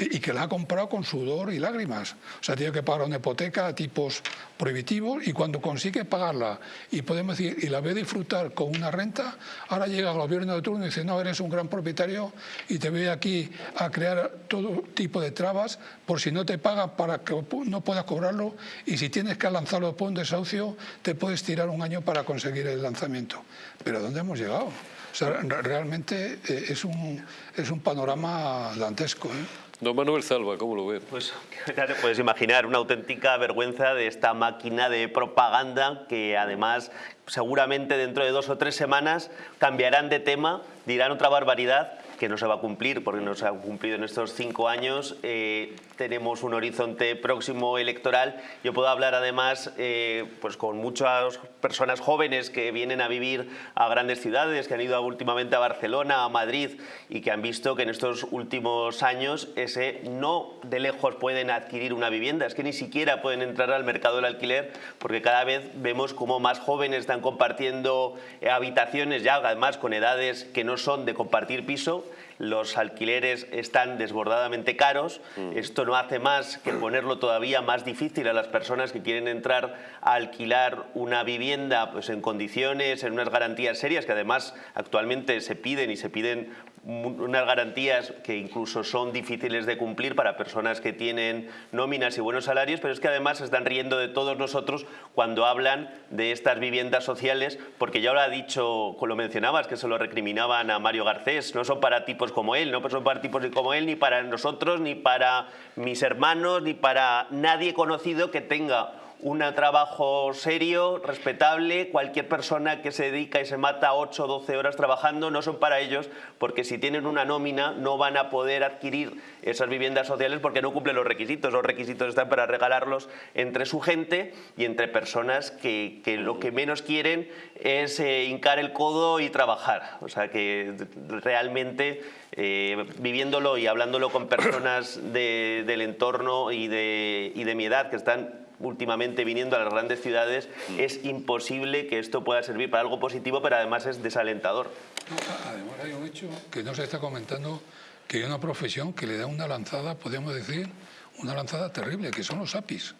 y que la ha comprado con sudor y lágrimas. O sea, tiene que pagar una hipoteca a tipos prohibitivos y cuando consigue pagarla y podemos decir, y la ve disfrutar con una renta, ahora llega el gobierno de turno y dice, no, eres un gran propietario y te voy aquí a crear todo tipo de trabas por si no te paga para que no puedas cobrarlo y si tienes que lanzarlo por un desahucio, te puedes tirar un año para conseguir el lanzamiento. Pero ¿dónde hemos llegado? O sea, realmente eh, es un, es un panorama dantesco. ¿eh? Don Manuel Salva, ¿cómo lo ve? Pues <laughs> ya te puedes imaginar, una auténtica vergüenza de esta máquina de propaganda que además seguramente dentro de dos o tres semanas cambiarán de tema, dirán otra barbaridad que no se va a cumplir porque no se ha cumplido en estos cinco años. Eh, tenemos un horizonte próximo electoral. Yo puedo hablar además eh, pues con muchas personas jóvenes que vienen a vivir a grandes ciudades, que han ido últimamente a Barcelona, a Madrid y que han visto que en estos últimos años ese no de lejos pueden adquirir una vivienda, es que ni siquiera pueden entrar al mercado del alquiler porque cada vez vemos como más jóvenes están compartiendo habitaciones ya además con edades que no son de compartir piso los alquileres están desbordadamente caros. Mm. Esto no hace más que ponerlo todavía más difícil a las personas que quieren entrar a alquilar una vivienda pues, en condiciones, en unas garantías serias que además actualmente se piden y se piden unas garantías que incluso son difíciles de cumplir para personas que tienen nóminas y buenos salarios, pero es que además se están riendo de todos nosotros cuando hablan de estas viviendas sociales, porque ya lo ha dicho, lo mencionabas, que se lo recriminaban a Mario Garcés, no son para tipos como él, no son para tipos como él, ni para nosotros, ni para mis hermanos, ni para nadie conocido que tenga un trabajo serio, respetable, cualquier persona que se dedica y se mata 8 o 12 horas trabajando no son para ellos porque si tienen una nómina no van a poder adquirir esas viviendas sociales porque no cumplen los requisitos. Los requisitos están para regalarlos entre su gente y entre personas que, lo que menos quieren es eh, hincar el codo y trabajar. O sea que realmente eh, viviéndolo y hablándolo con personas del entorno y de, y de mi edad que están últimamente viniendo a las grandes ciudades, mm. es imposible que esto pueda servir para algo positivo, pero además es desalentador. Además hay un hecho que no se está comentando, que hay una profesión que le da una lanzada, podemos decir, una lanzada terrible, que son los APIs.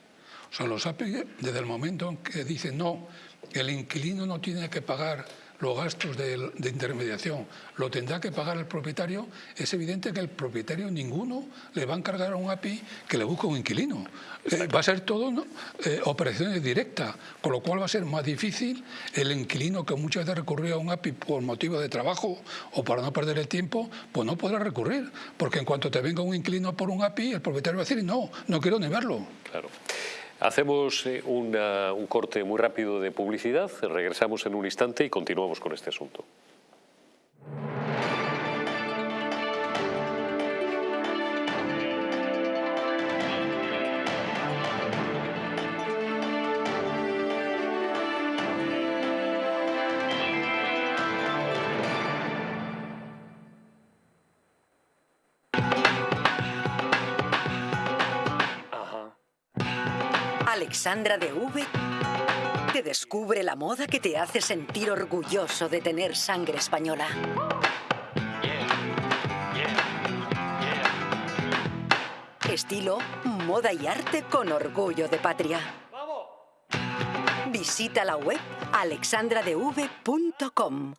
O sea, los API, desde el momento en que dicen no, el inquilino no tiene que pagar los gastos de, intermediación lo tendrá que pagar el propietario, es evidente que el propietario ninguno le va a encargar a un API que le busque un inquilino. Eh, va a ser todo eh, operaciones directas, con lo cual va a ser más difícil el inquilino que muchas veces recurría a un API por motivo de trabajo o para no perder el tiempo, pues no podrá recurrir, porque en cuanto te venga un inquilino por un API, el propietario va a decir, no, no quiero ni verlo. Claro. Hacemos eh, un corte muy rápido de publicidad, regresamos en un instante y continuamos con este asunto. Alexandra de V te descubre la moda que te hace sentir orgulloso de tener sangre española. Estilo, moda y arte con orgullo de patria. Visita la web alexandradev.com.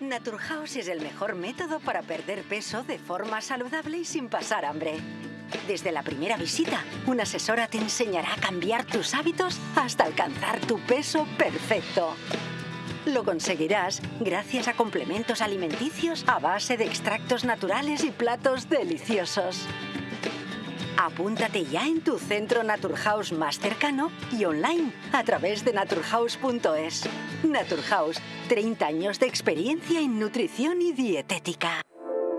Naturhaus es el mejor método para perder peso de forma saludable y sin pasar hambre. Desde la primera visita, una asesora te enseñará a cambiar tus hábitos hasta alcanzar tu peso perfecto. Lo conseguirás gracias a complementos alimenticios a base de extractos naturales y platos deliciosos. Apúntate ya en tu centro Naturhaus más cercano y online a través de naturhaus.es. Naturhaus, 30 años de experiencia en nutrición y dietética.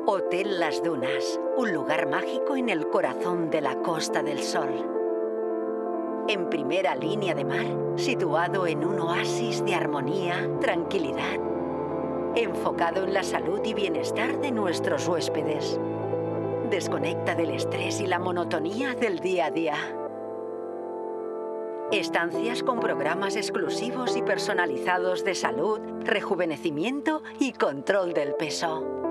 Hotel Las Dunas, un lugar mágico en el corazón de la Costa del Sol. En primera línea de mar, situado en un oasis de armonía, tranquilidad, enfocado en la salud y bienestar de nuestros huéspedes. Desconecta del estrés y la monotonía del día a día. Estancias con programas exclusivos y personalizados de salud, rejuvenecimiento y control del peso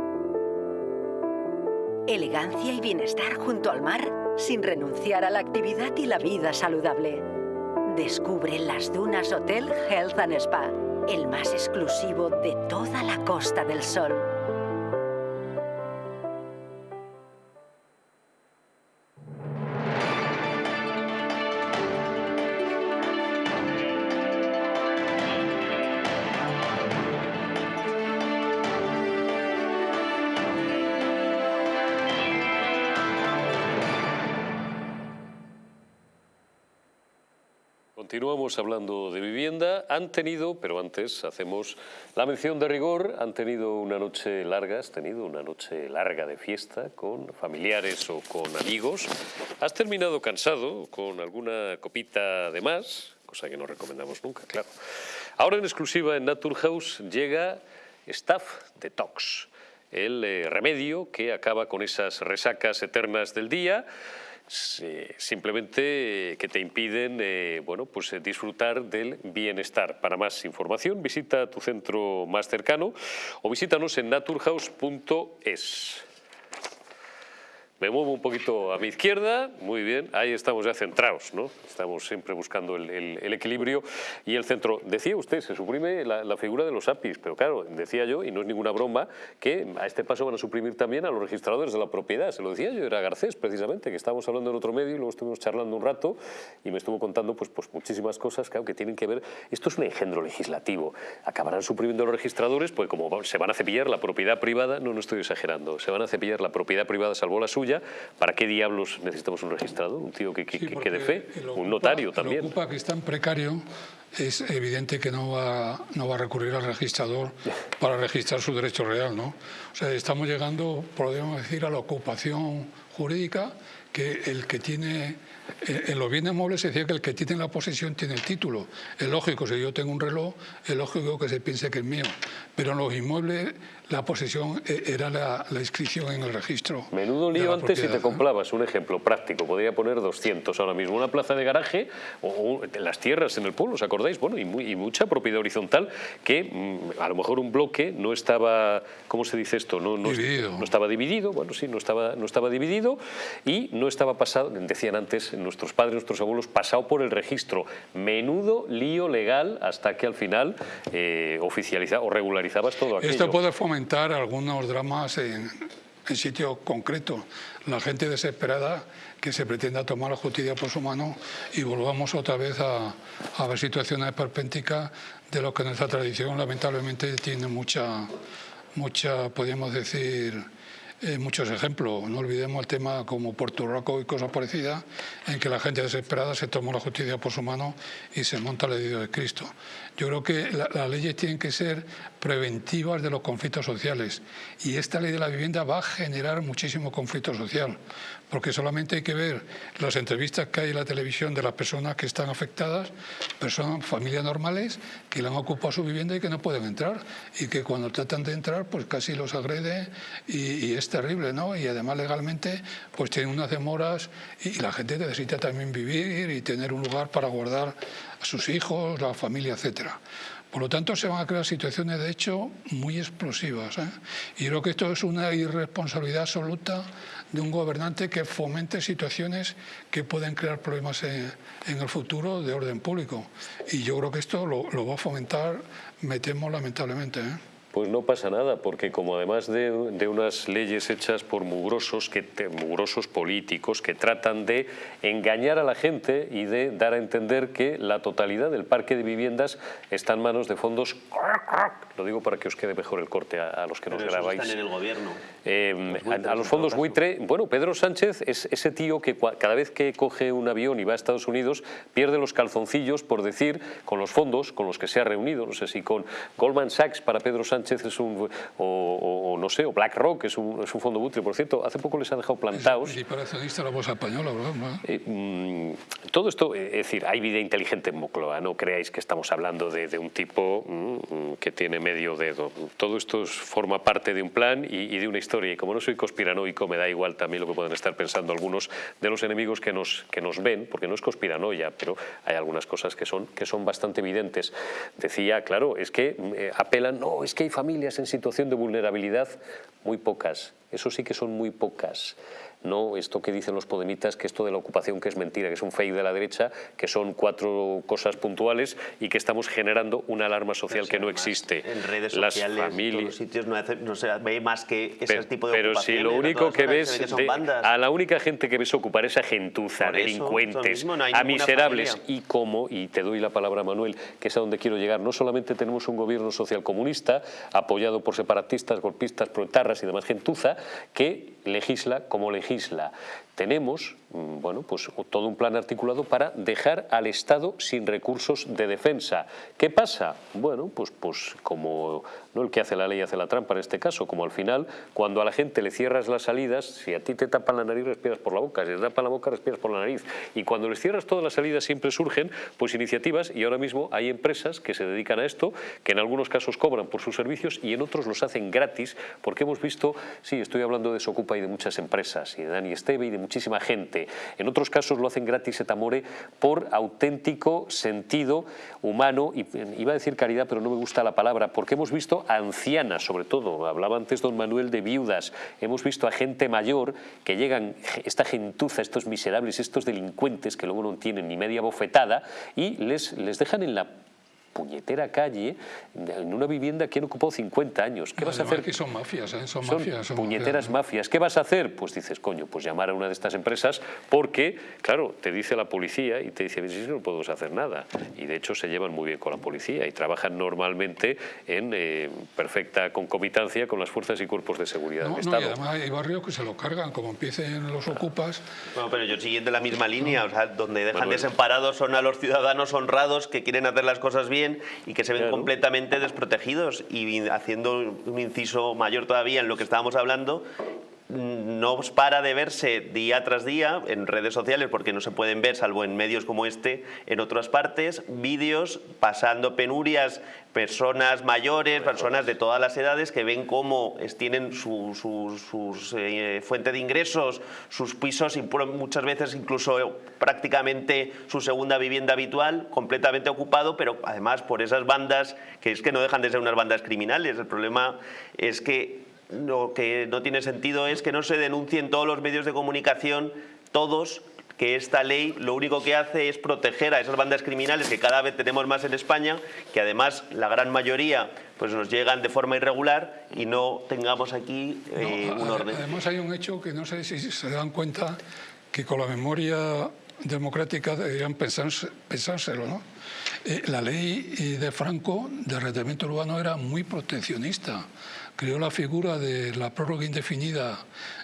elegancia y bienestar junto al mar sin renunciar a la actividad y la vida saludable. Descubre las Dunas Hotel Health and Spa, el más exclusivo de toda la Costa del Sol. Continuamos hablando de vivienda. Han tenido, pero antes hacemos la mención de rigor, han tenido una noche larga, has tenido una noche larga de fiesta con familiares o con amigos. Has terminado cansado con alguna copita de más, cosa que no recomendamos nunca, claro. Ahora en exclusiva en Naturhaus llega Staff Detox, el eh, remedio que acaba con esas resacas eternas del día simplemente que te impiden eh, bueno, pues, eh, disfrutar del bienestar. Para más información visita tu centro más cercano o visítanos en naturhaus.es. Me muevo un poquito a mi izquierda, muy bien, ahí estamos ya centrados, ¿no? Estamos siempre buscando el, equilibrio y el centro. Decía usted, se suprime la, figura de los APIs, pero claro, decía yo, y no es ninguna broma, que a este paso van a suprimir también a los registradores de la propiedad. Se lo decía yo, era Garcés precisamente, que estábamos hablando en otro medio y luego estuvimos charlando un rato y me estuvo contando pues, pues muchísimas cosas claro, que tienen que ver... Esto es un engendro legislativo. Acabarán suprimiendo los registradores, pues como se van a cepillar la propiedad privada, no, no estoy exagerando, se van a cepillar la propiedad privada salvo la suya ¿para qué diablos necesitamos un registrado? Un tío que, que, de fe, un notario también. Ocupa que está en precario es evidente que no va, no va a recurrir al registrador para registrar su derecho real, ¿no? O sea, estamos llegando, podríamos decir, a la ocupación jurídica que el que tiene en los bienes muebles se decía que el que tiene la posesión tiene el título. Es lógico, si yo tengo un reloj, es lógico que se piense que es mío. Pero en los inmuebles la posesión eh, era la, inscripción en el registro. Menudo lío antes si te comprabas, un ejemplo práctico, podría poner 200 ahora mismo, una plaza de garaje o, las tierras en el pueblo, ¿os acordáis? bueno, y, mucha propiedad horizontal que mm, a lo mejor un bloque no estaba, ¿cómo se dice esto? No, no, no estaba dividido, bueno, sí, no estaba, no estaba dividido y no estaba pasado, decían antes nuestros padres, nuestros abuelos, pasado por el registro. Menudo lío legal hasta que al final eh, oficializaba o regularizabas todo aquello. Esto puede algunos dramas en, en sitio concreto. La gente desesperada que se pretenda tomar la justicia por su mano y volvamos otra vez a, a ver situaciones perpénticas de lo que nuestra tradición lamentablemente tiene mucha, mucha podríamos decir, eh, muchos ejemplos. No olvidemos el tema como Puerto Rico y cosas parecidas, en que la gente desesperada se toma la justicia por su mano y se monta el edicto de Cristo. Yo creo que las leyes tienen que ser preventivas de los conflictos sociales y esta ley de la vivienda va a generar muchísimo conflicto social, porque solamente hay que ver las entrevistas que hay en la televisión de las personas que están afectadas, personas, familias normales, que le han ocupado su vivienda y que no pueden entrar y que cuando tratan de entrar pues casi los agrede y, y es terrible, ¿no? Y además legalmente pues tienen unas demoras y la gente necesita también vivir y tener un lugar para guardar a sus hijos, la familia, etcétera. Por lo tanto, se van a crear situaciones, de hecho, muy explosivas. ¿eh? Y creo que esto es una irresponsabilidad absoluta de un gobernante que fomente situaciones que pueden crear problemas en, el futuro de orden público. Y yo creo que esto lo, lo va a fomentar, me temo, lamentablemente. ¿eh? Pues no pasa nada, porque como además de, unas leyes hechas por mugrosos, que, mugrosos políticos que tratan de engañar a la gente y de dar a entender que la totalidad del parque de viviendas está en manos de fondos, lo digo para que os quede mejor el corte a, los que nos grabáis. están en el gobierno. Eh, a, los fondos buitre, bueno, Pedro Sánchez es ese tío que cada vez que coge un avión y va a Estados Unidos pierde los calzoncillos por decir con los fondos con los que se ha reunido, no sé si con Goldman Sachs para Pedro Sánchez es un, o, no sé, o BlackRock es un, es un fondo buitre, por cierto, hace poco les ha dejado plantados. Y para la bolsa española, ¿verdad? Eh, mm, todo esto, eh, es decir, hay vida inteligente en Mocloa, no creáis que estamos hablando de, de un tipo mm, que tiene medio dedo. Todo esto forma parte de un plan y, y, de una historia, y como no soy conspiranoico, me da igual también lo que puedan estar pensando algunos de los enemigos que nos, que nos ven, porque no es conspiranoia, pero hay algunas cosas que son, que son bastante evidentes. Decía, claro, es que eh, apelan, no, es que hay familias en situación de vulnerabilidad, muy pocas, eso sí que son muy pocas no esto que dicen los podemitas, que esto de la ocupación que es mentira, que es un fake de la derecha, que son cuatro cosas puntuales y que estamos generando una alarma social que no existe. En redes Las sociales, familias... en los sitios no, se ve más que ese tipo de Pero si lo único que ves, a la única gente que ves ocupar esa gentuza, delincuentes, a miserables y como, y te doy la palabra Manuel, que es a donde quiero llegar, no solamente tenemos un gobierno social comunista apoyado por separatistas, golpistas, proetarras y demás gentuza, que legisla como legisla. isla Tenemos mm, bueno, pues, todo un plan articulado para dejar al Estado sin recursos de defensa. ¿Qué pasa? Bueno, pues, pues como no el que hace la ley hace la trampa en este caso, como al final, cuando a la gente le cierras las salidas, si a ti te tapan la nariz, respiras por la boca, si te tapan la boca, respiras por la nariz. Y cuando les cierras todas las salidas siempre surgen pues iniciativas y ahora mismo hay empresas que se dedican a esto, que en algunos casos cobran por sus servicios y en otros los hacen gratis, porque hemos visto, sí, estoy hablando de Socupa y de muchas empresas, y de Dani Esteve y de muchísima gente. En otros casos lo hacen gratis et amore por auténtico sentido humano, y iba a decir caridad, pero no me gusta la palabra, porque hemos visto a ancianas, sobre todo, hablaba antes don Manuel de viudas, hemos visto a gente mayor que llegan, esta gentuza, estos miserables, estos delincuentes que luego no tienen ni media bofetada y les, les dejan en la puñetera calle en una vivienda que han ocupado 50 años. ¿Qué vas a hacer? Que son mafias, ¿eh? son, mafias. puñeteras mafias. ¿Qué vas a hacer? Pues dices, coño, pues llamar a una de estas empresas porque, claro, te dice la policía y te dice, sí, no podemos hacer nada. Y de hecho se llevan muy bien con la policía y trabajan normalmente en eh, perfecta concomitancia con las fuerzas y cuerpos de seguridad del Estado. Y además hay barrios que se lo cargan, como empiecen los ocupas. Bueno, pero yo siguiendo la misma línea, o sea, donde dejan desamparados son a los ciudadanos honrados que quieren hacer las cosas bien y que se ven completamente desprotegidos y haciendo un inciso mayor todavía en lo que estábamos hablando, no para de verse día tras día en redes sociales porque no se pueden ver, salvo en medios como este, en otras partes, vídeos pasando penurias, personas mayores, personas de todas las edades que ven cómo tienen su, eh, fuente de ingresos, sus pisos y muchas veces incluso prácticamente su segunda vivienda habitual completamente ocupado, pero además por esas bandas que es que no dejan de ser unas bandas criminales. El problema es que lo que no tiene sentido es que no se denuncien todos los medios de comunicación, todos, que esta ley lo único que hace es proteger a esas bandas criminales que cada vez tenemos más en España, que además la gran mayoría pues nos llegan de forma irregular y no tengamos aquí eh, un orden. Además hay un hecho que no sé si se dan cuenta que con la memoria democrática deberían pensárselo, ¿no? Eh, la ley eh, de Franco de arrendamiento urbano era muy proteccionista creó la figura de la prórroga indefinida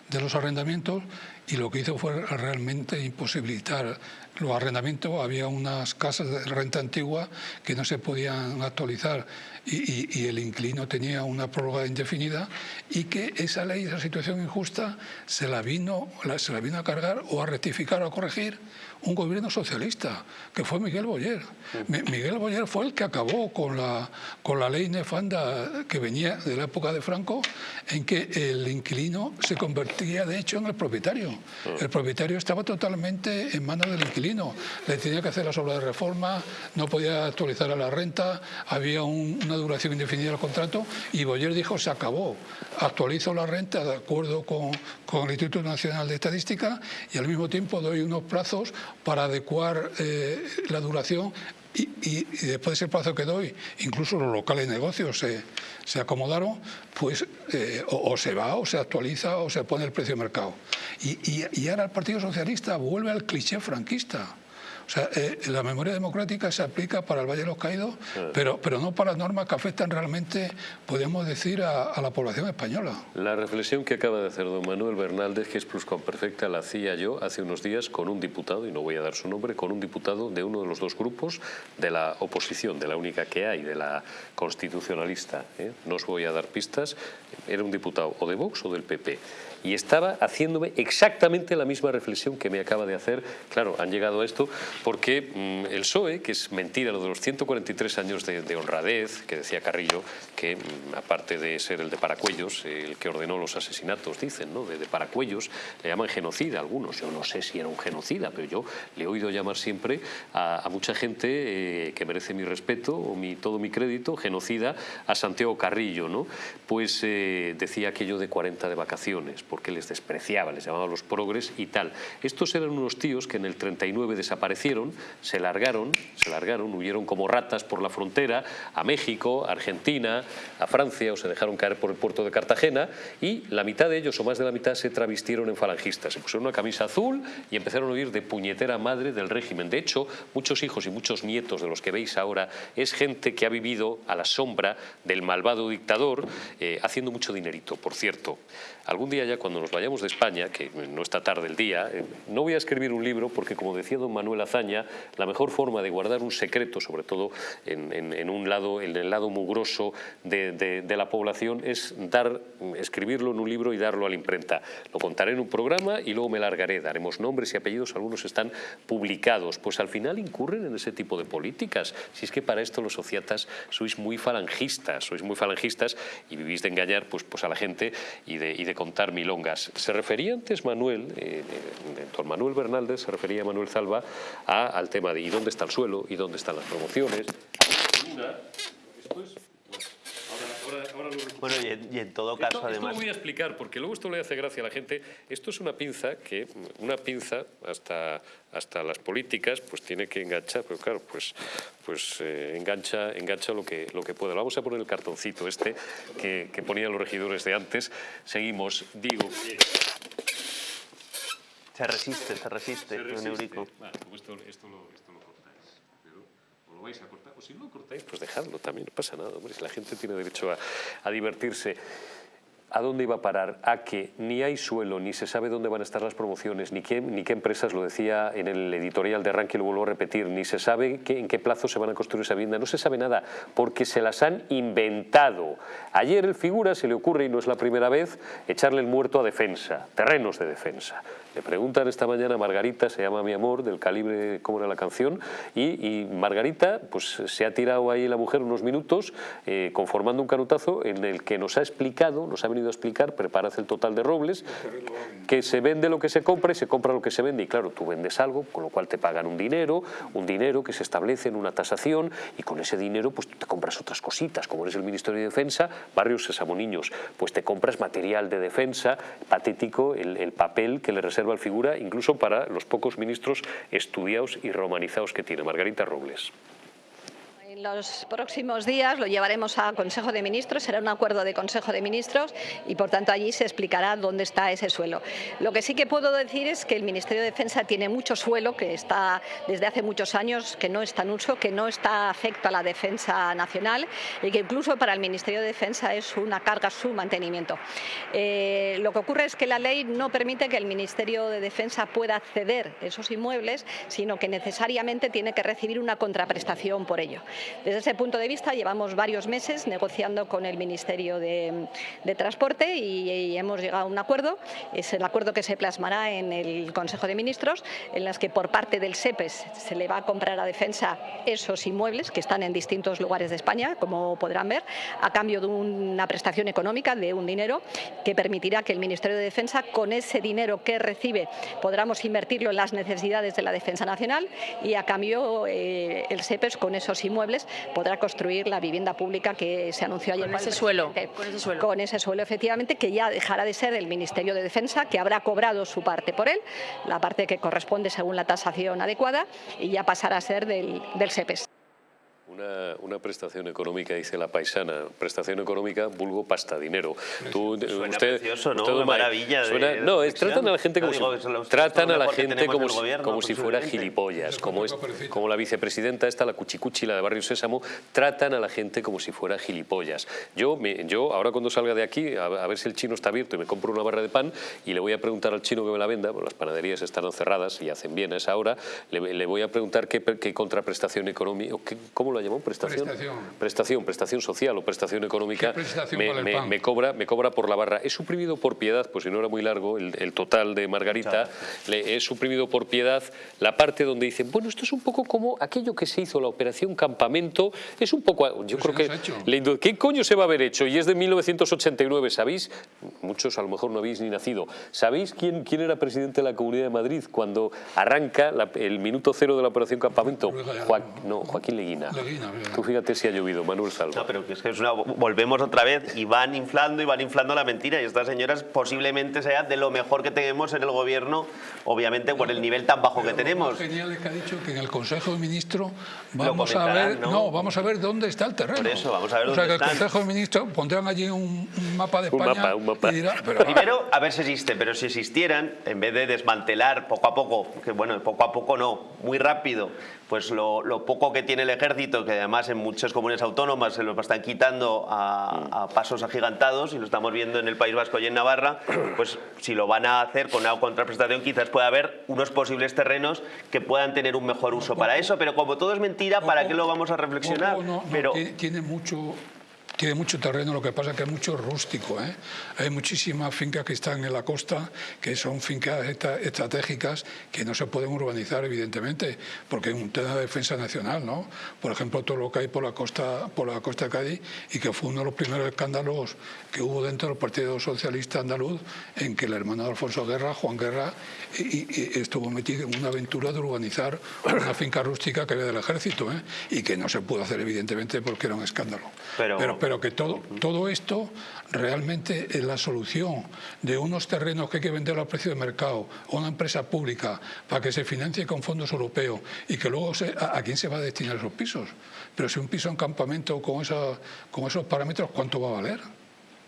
de los arrendamientos y lo que hizo fue realmente imposibilitar los arrendamientos. Había unas casas de renta antigua que no se podían actualizar y, el inquilino tenía una prórroga indefinida y que esa ley, esa situación injusta, se la vino, se la vino a cargar o a rectificar o a corregir un gobierno socialista, que fue Miguel Boyer. Miguel Boyer fue el que acabó con la, con la ley nefanda que venía de la época de Franco, en que el inquilino se convertía de hecho en el propietario. El propietario estaba totalmente en manos del inquilino. Le tenía que hacer las obras de reforma, no podía actualizar a la renta, había una duración indefinida del contrato y Boyer dijo se acabó. Actualizo la renta de acuerdo con, con el Instituto Nacional de Estadística y al mismo tiempo doy unos plazos para adecuar eh, la duración y, después de ese plazo que doy, incluso los locales de negocios se, se acomodaron, pues eh, o, se va o se actualiza o se pone el precio de mercado. Y, y ahora el Partido Socialista vuelve al cliché franquista. O sea, eh, la memoria democrática se aplica para el Valle de los Caídos, pero, pero no para las normas que afectan realmente, podemos decir, a, la población española. La reflexión que acaba de hacer don Manuel Bernaldez, que es perfecta, la hacía yo hace unos días con un diputado, y no voy a dar su nombre, con un diputado de uno de los dos grupos de la oposición, de la única que hay, de la constitucionalista. ¿eh? No os voy a dar pistas, era un diputado o de Vox o del PP y estaba haciéndome exactamente la misma reflexión que me acaba de hacer. Claro, han llegado a esto porque mm, el PSOE, que es mentira lo de los 143 años de, honradez, que decía Carrillo, que mm, aparte de ser el de Paracuellos, el que ordenó los asesinatos, dicen, ¿no? de, Paracuellos, le llaman genocida algunos. Yo no sé si era un genocida, pero yo le he oído llamar siempre a, mucha gente eh, que merece mi respeto o mi, todo mi crédito, genocida, a Santiago Carrillo. ¿no? Pues eh, decía aquello de 40 de vacaciones porque les despreciaba, les llamaba los progres y tal. Estos eran unos tíos que en el 39 desaparecieron, se largaron, se largaron, huyeron como ratas por la frontera a México, a Argentina, a Francia o se dejaron caer por el puerto de Cartagena y la mitad de ellos o más de la mitad se travistieron en falangistas, se pusieron una camisa azul y empezaron a huir de puñetera madre del régimen. De hecho, muchos hijos y muchos nietos de los que veis ahora es gente que ha vivido a la sombra del malvado dictador eh, haciendo mucho dinerito, por cierto. Algún día ya cuando nos vayamos de España, que no está tarde el día, eh, no voy a escribir un libro porque, como decía don Manuel Azaña, la mejor forma de guardar un secreto, sobre todo en, un lado, en el lado mugroso de, la población, es escribirlo en un libro y darlo a la imprenta. Lo contaré en un programa y luego me largaré, daremos nombres y apellidos, algunos están publicados. Pues al final incurren en ese tipo de políticas. Si es que para esto los sociatas sois muy falangistas, sois muy falangistas y vivís de engañar pues, pues a la gente y de, y de contar milongas. Se refería antes Manuel, eh, eh, Manuel Bernaldez, se refería a Manuel Salva al tema de ¿y dónde está el suelo? ¿y dónde están las promociones? Bueno, y en, todo caso, además... Esto lo voy a explicar, porque luego esto le hace gracia a la gente. Esto es una pinza que, una pinza hasta, hasta las políticas, pues tiene que enganchar, pero claro, pues, pues eh, engancha, engancha lo que, lo que puede. Vamos a poner el cartoncito este que, que ponían los regidores de antes. Seguimos, digo... Se resiste, se resiste, se resiste. Bueno, pues esto, esto, lo, esto lo lo vais a cortar, o si no cortáis, pues dejadlo también, no pasa nada, hombre, si la gente tiene derecho a, a divertirse. ¿A dónde iba a parar? A que ni hay suelo, ni se sabe dónde van a estar las promociones, ni qué, ni qué empresas, lo decía en el editorial de Ranking, lo vuelvo a repetir, ni se sabe en qué plazo se van a construir esa vivienda, no se sabe nada, porque se las han inventado. Ayer el figura se le ocurre, y no es la primera vez, echarle el muerto a defensa, terrenos de defensa. Le preguntan esta mañana a Margarita, se llama Mi Amor, del calibre, ¿cómo era la canción? Y, Margarita, pues se ha tirado ahí la mujer unos minutos eh, conformando un canutazo en el que nos ha explicado, nos ha venido a explicar, preparas el total de robles, que se vende lo que se compra y se compra lo que se vende. Y claro, tú vendes algo, con lo cual te pagan un dinero, un dinero que se establece en una tasación y con ese dinero pues te compras otras cositas, como eres el Ministerio de Defensa, Barrios Sésamo Niños, pues te compras material de defensa, patético, el, el papel que le reserva figura incluso para los pocos ministros estudiados y romanizados que tiene Margarita Robles. En los próximos días lo llevaremos a Consejo de Ministros, será un acuerdo de Consejo de Ministros y por tanto allí se explicará dónde está ese suelo. Lo que sí que puedo decir es que el Ministerio de Defensa tiene mucho suelo que está desde hace muchos años que no está en uso, que no está afecto a la defensa nacional y que incluso para el Ministerio de Defensa es una carga su mantenimiento. Eh, lo que ocurre es que la ley no permite que el Ministerio de Defensa pueda ceder esos inmuebles, sino que necesariamente tiene que recibir una contraprestación por ello. Desde ese punto de vista llevamos varios meses negociando con el Ministerio de, Transporte y, hemos llegado a un acuerdo. Es el acuerdo que se plasmará en el Consejo de Ministros, en las que por parte del SEPES se le va a comprar a Defensa esos inmuebles que están en distintos lugares de España, como podrán ver, a cambio de una prestación económica, de un dinero, que permitirá que el Ministerio de Defensa, con ese dinero que recibe, podamos invertirlo en las necesidades de la defensa nacional y a cambio eh, el SEPES con esos inmuebles podrá construir la vivienda pública que se anunció ayer. Con ese suelo. Con ese suelo. Con ese suelo, efectivamente, que ya dejará de ser el Ministerio de Defensa, que habrá cobrado su parte por él, la parte que corresponde según la tasación adecuada, y ya pasará a ser del, del SEPES. Una, prestación económica, dice la paisana, prestación económica, vulgo pasta, dinero. Tú, suena usted, precioso, ¿no? Una maravilla No, tratan a la gente como, si, tratan a la gente como, como si fuera gilipollas, como, es, como la vicepresidenta esta, la cuchicuchi, la de Barrio Sésamo, tratan a la gente como si fuera gilipollas. Yo, me, yo ahora cuando salga de aquí, a, ver si el chino está abierto y me compro una barra de pan y le voy a preguntar al chino que me la venda, porque las panaderías están cerradas y hacen bien a esa hora, le, voy a preguntar qué, qué contraprestación económica, cómo lo Prestación. Prestación. Prestación, social o prestación económica. me, cobra, me cobra por la barra. He suprimido por piedad, pues si no era muy largo, el, total de Margarita, le he suprimido por piedad la parte donde dicen, bueno, esto es un poco como aquello que se hizo, la operación campamento, es un poco, yo creo que, ¿qué coño se va a haber hecho? Y es de 1989, ¿sabéis? Muchos a lo mejor no habéis ni nacido. ¿Sabéis quién, quién era presidente de la Comunidad de Madrid cuando arranca el minuto cero de la operación campamento? no, Joaquín Leguina. Tú fíjate si ha llovido, Manuel Salvo. No, pero es que es una, volvemos otra vez y van inflando y van inflando la mentira y estas señoras posiblemente sea de lo mejor que tenemos en el gobierno, obviamente por el nivel tan bajo que tenemos. Lo genial es que ha dicho que en el Consejo de Ministros vamos a ver, ¿no? vamos a ver dónde está el terreno. Por eso, vamos a ver o sea, que el Consejo de Ministros pondrán allí un, mapa de España un mapa, un mapa. pero, Primero, a ver si existe, pero si existieran, en vez de desmantelar poco a poco, que bueno, poco a poco no, muy rápido, pues lo, lo poco que tiene el ejército, que además en muchas comunidades autónomas se lo están quitando a, pasos agigantados y lo estamos viendo en el País Vasco y en Navarra, <clears throat> pues si lo van a hacer con una contraprestación quizás pueda haber unos posibles terrenos que puedan tener un mejor uso para eso, pero como todo es mentira, ¿para qué lo vamos a reflexionar? pero tiene mucho tiene mucho terreno, lo que pasa es que es mucho rústico. ¿eh? Hay muchísimas fincas que están en la costa, que son fincas estratégicas que no se pueden urbanizar, evidentemente, porque es un tema de defensa nacional. ¿no? Por ejemplo, todo lo que hay por la costa, por la costa de Cádiz y que fue uno de los primeros escándalos que hubo dentro del Partido Socialista Andaluz, en que el hermano de Alfonso Guerra, Juan Guerra, y, estuvo metido en una aventura de urbanizar una finca rústica que había del ejército, ¿eh? y que no se pudo hacer, evidentemente, porque era un escándalo. pero pero que todo, todo esto realmente es la solución de unos terrenos que hay que vender a precio de mercado a una empresa pública para que se financie con fondos europeos y que luego a, quién se va a destinar esos pisos. Pero si un piso en campamento con, esa, con esos parámetros, ¿cuánto va a valer?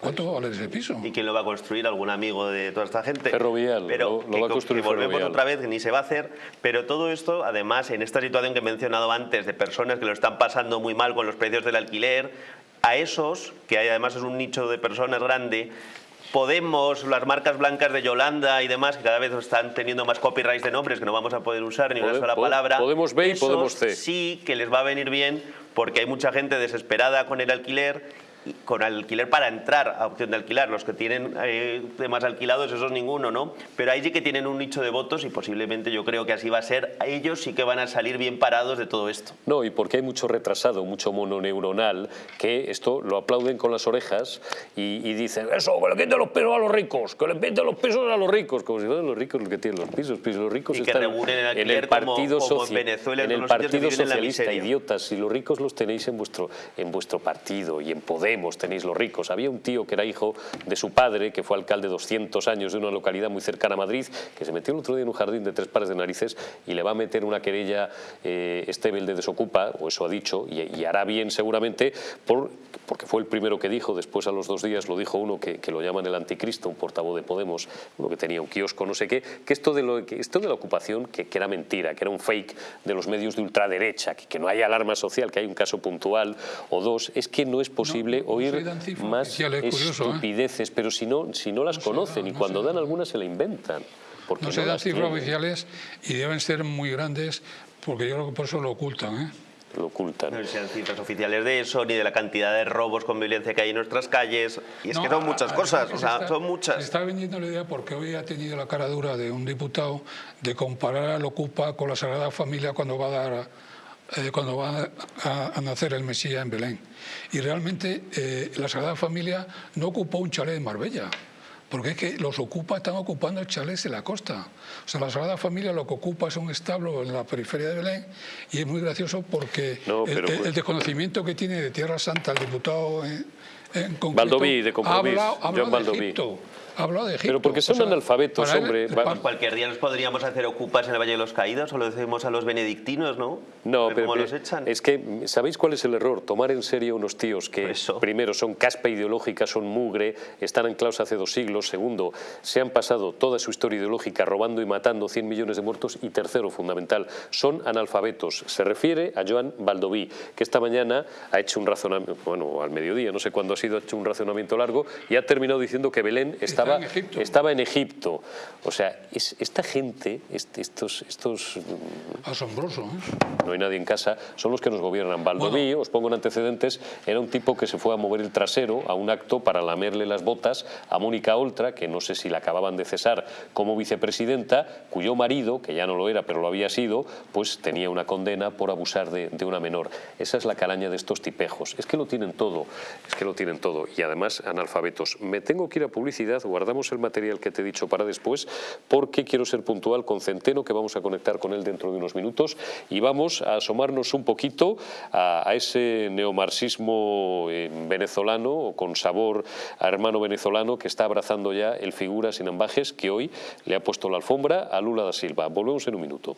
¿Cuánto va a valer ese piso? ¿Y quién lo va a construir? ¿Algún amigo de toda esta gente? Ferrovial, pero lo, va a construir volvemos otra vez, ni se va a hacer. Pero todo esto, además, en esta situación que he mencionado antes, de personas que lo están pasando muy mal con los precios del alquiler, a esos, que además es un nicho de personas grande, Podemos, las marcas blancas de Yolanda y demás, que cada vez están teniendo más copyrights de nombres que no vamos a poder usar ni una sola palabra. Podemos B y Podemos C. Sí que les va a venir bien porque hay mucha gente desesperada con el alquiler con alquiler para entrar a opción de alquilar. Los que tienen eh, temas alquilados, esos ninguno, ¿no? Pero ahí sí que tienen un nicho de votos y posiblemente yo creo que así va a ser. Ellos sí que van a salir bien parados de todo esto. No, y porque hay mucho retrasado, mucho mononeuronal, que esto lo aplauden con las orejas y, dicen, eso, que le quiten los pesos a los ricos, que le quiten los pesos a los ricos, como si fueran los ricos los que tienen los pisos, pues los ricos y están el en el Partido, como, en Venezuela, en el partido Socialista, idiotas, si los ricos los tenéis en vuestro, en vuestro partido y en Poder tenéis los ricos. Había un tío que era hijo de su padre, que fue alcalde 200 años de una localidad muy cercana a Madrid, que se metió el otro día en un jardín de tres pares de narices y le va a meter una querella eh, Estebel de desocupa, o eso ha dicho, y, hará bien seguramente, por, porque fue el primero que dijo, después a los dos días lo dijo uno que, lo llaman el anticristo, un portavoz de Podemos, uno que tenía un kiosco, no sé qué, que esto de, esto de la ocupación, que, era mentira, que era un fake de los medios de ultraderecha, que, que no hay alarma social, que hay un caso puntual o dos, es que no es posible oír más ¿eh? estupideces, pero si no, si no las conocen y cuando dan algunas se la inventan. Porque no se dan cifras oficiales y deben ser muy grandes porque yo creo que por eso lo ocultan. ¿eh? lo ocultan. No sean cifras oficiales de eso, ni de la cantidad de robos con violencia que hay en nuestras calles. Y es que son muchas cosas, o sea, son muchas. Se está vendiendo la idea porque hoy ha tenido la cara dura de un diputado de comparar al Ocupa con la Sagrada Familia cuando va a dar eh, cuando va a, nacer el Mesías en Belén. Y realmente eh, la Sagrada Familia no ocupó un chalet en Marbella, porque es que los ocupa, están ocupando chalets en la costa. O sea, la Sagrada Familia lo que ocupa es un establo en la periferia de Belén y es muy gracioso porque el, desconocimiento que tiene de Tierra Santa el diputado en, en concreto, de habla, habla de Egipto hablado de Egipto. Pero porque son analfabetos, hombre. Cualquier día nos podríamos hacer ocupas en el Valle de los Caídos o lo decimos a los benedictinos, ¿no? No, pero, los echan. es que, ¿sabéis cuál es el error? Tomar en serio unos tíos que, primero, son caspa ideológica, son mugre, están anclados hace dos siglos, segundo, se han pasado toda su historia ideológica robando y matando 100 millones de muertos, y tercero, fundamental, son analfabetos. Se refiere a Joan Baldoví, que esta mañana ha hecho un razonamiento, bueno, al mediodía, no sé cuándo ha sido, ha hecho un razonamiento largo, y ha terminado diciendo que Belén estaba estaba en Egipto. O sea, esta gente, estos, estos... Asombroso, ¿eh? No hay nadie en casa, son los que nos gobiernan. Baldoví, os pongo en antecedentes, era un tipo que se fue a mover el trasero a un acto para lamerle las botas a Mónica Oltra, que no sé si la acababan de cesar como vicepresidenta, cuyo marido, que ya no lo era, pero lo había sido, pues tenía una condena por abusar de, de una menor. Esa es la calaña de estos tipejos. Es que lo tienen todo, es que lo tienen todo. Y además analfabetos. Me tengo que ir a publicidad, guardamos el material que te he dicho para después porque quiero ser puntual con Centeno, que vamos a conectar con él dentro de unos minutos y vamos a asomarnos un poquito a, ese neomarxismo eh, venezolano con sabor a hermano venezolano que está abrazando ya el figura sin ambajes que hoy le ha puesto la alfombra a Lula da Silva. Volvemos en un minuto.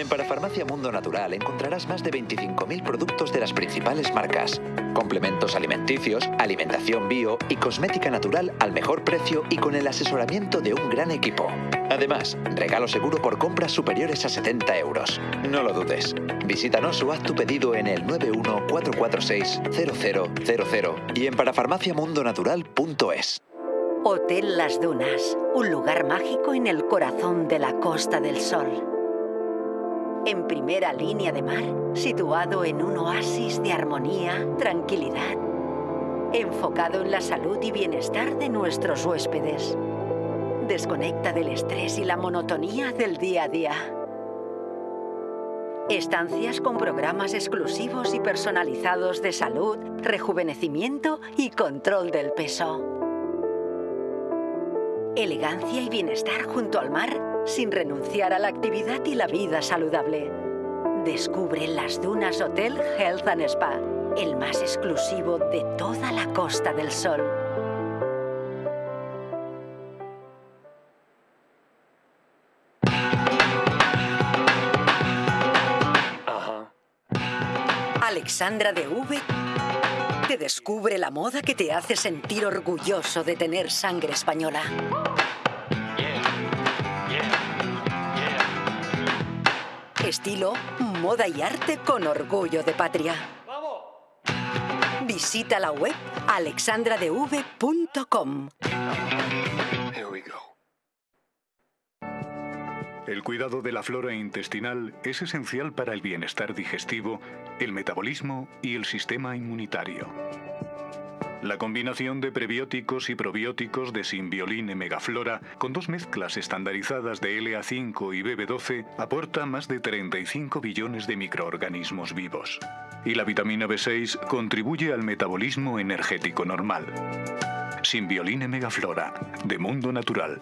En Parafarmacia Mundo Natural encontrarás más de 25.000 productos de las principales marcas, complementos alimenticios, alimentación bio y cosmética natural al mejor precio y con el asesoramiento de un gran equipo. Además, regalo seguro por compras superiores a 70 euros. No lo dudes. Visítanos o haz tu pedido en el 914460000 y en parafarmaciamundonatural.es. Hotel Las Dunas, un lugar mágico en el corazón de la Costa del Sol en primera línea de mar, situado en un oasis de armonía, tranquilidad, enfocado en la salud y bienestar de nuestros huéspedes. Desconecta del estrés y la monotonía del día a día. Estancias con programas exclusivos y personalizados de salud, rejuvenecimiento y control del peso. Elegancia y bienestar junto al mar sin renunciar a la actividad y la vida saludable. Descubre las Dunas Hotel Health and Spa, el más exclusivo de toda la Costa del Sol. Alexandra de V te descubre la moda que te hace sentir orgulloso de tener sangre española. Estilo, moda y arte con orgullo de patria. Visita la web alexandradev.com. El cuidado de la flora intestinal es esencial para el bienestar digestivo, el metabolismo y el sistema inmunitario. La combinación de prebióticos y probióticos de Symbioline Megaflora con dos mezclas estandarizadas de LA5 y BB12 aporta más de 35 billones de microorganismos vivos. Y la vitamina B6 contribuye al metabolismo energético normal. Symbioline Megaflora, de Mundo Natural.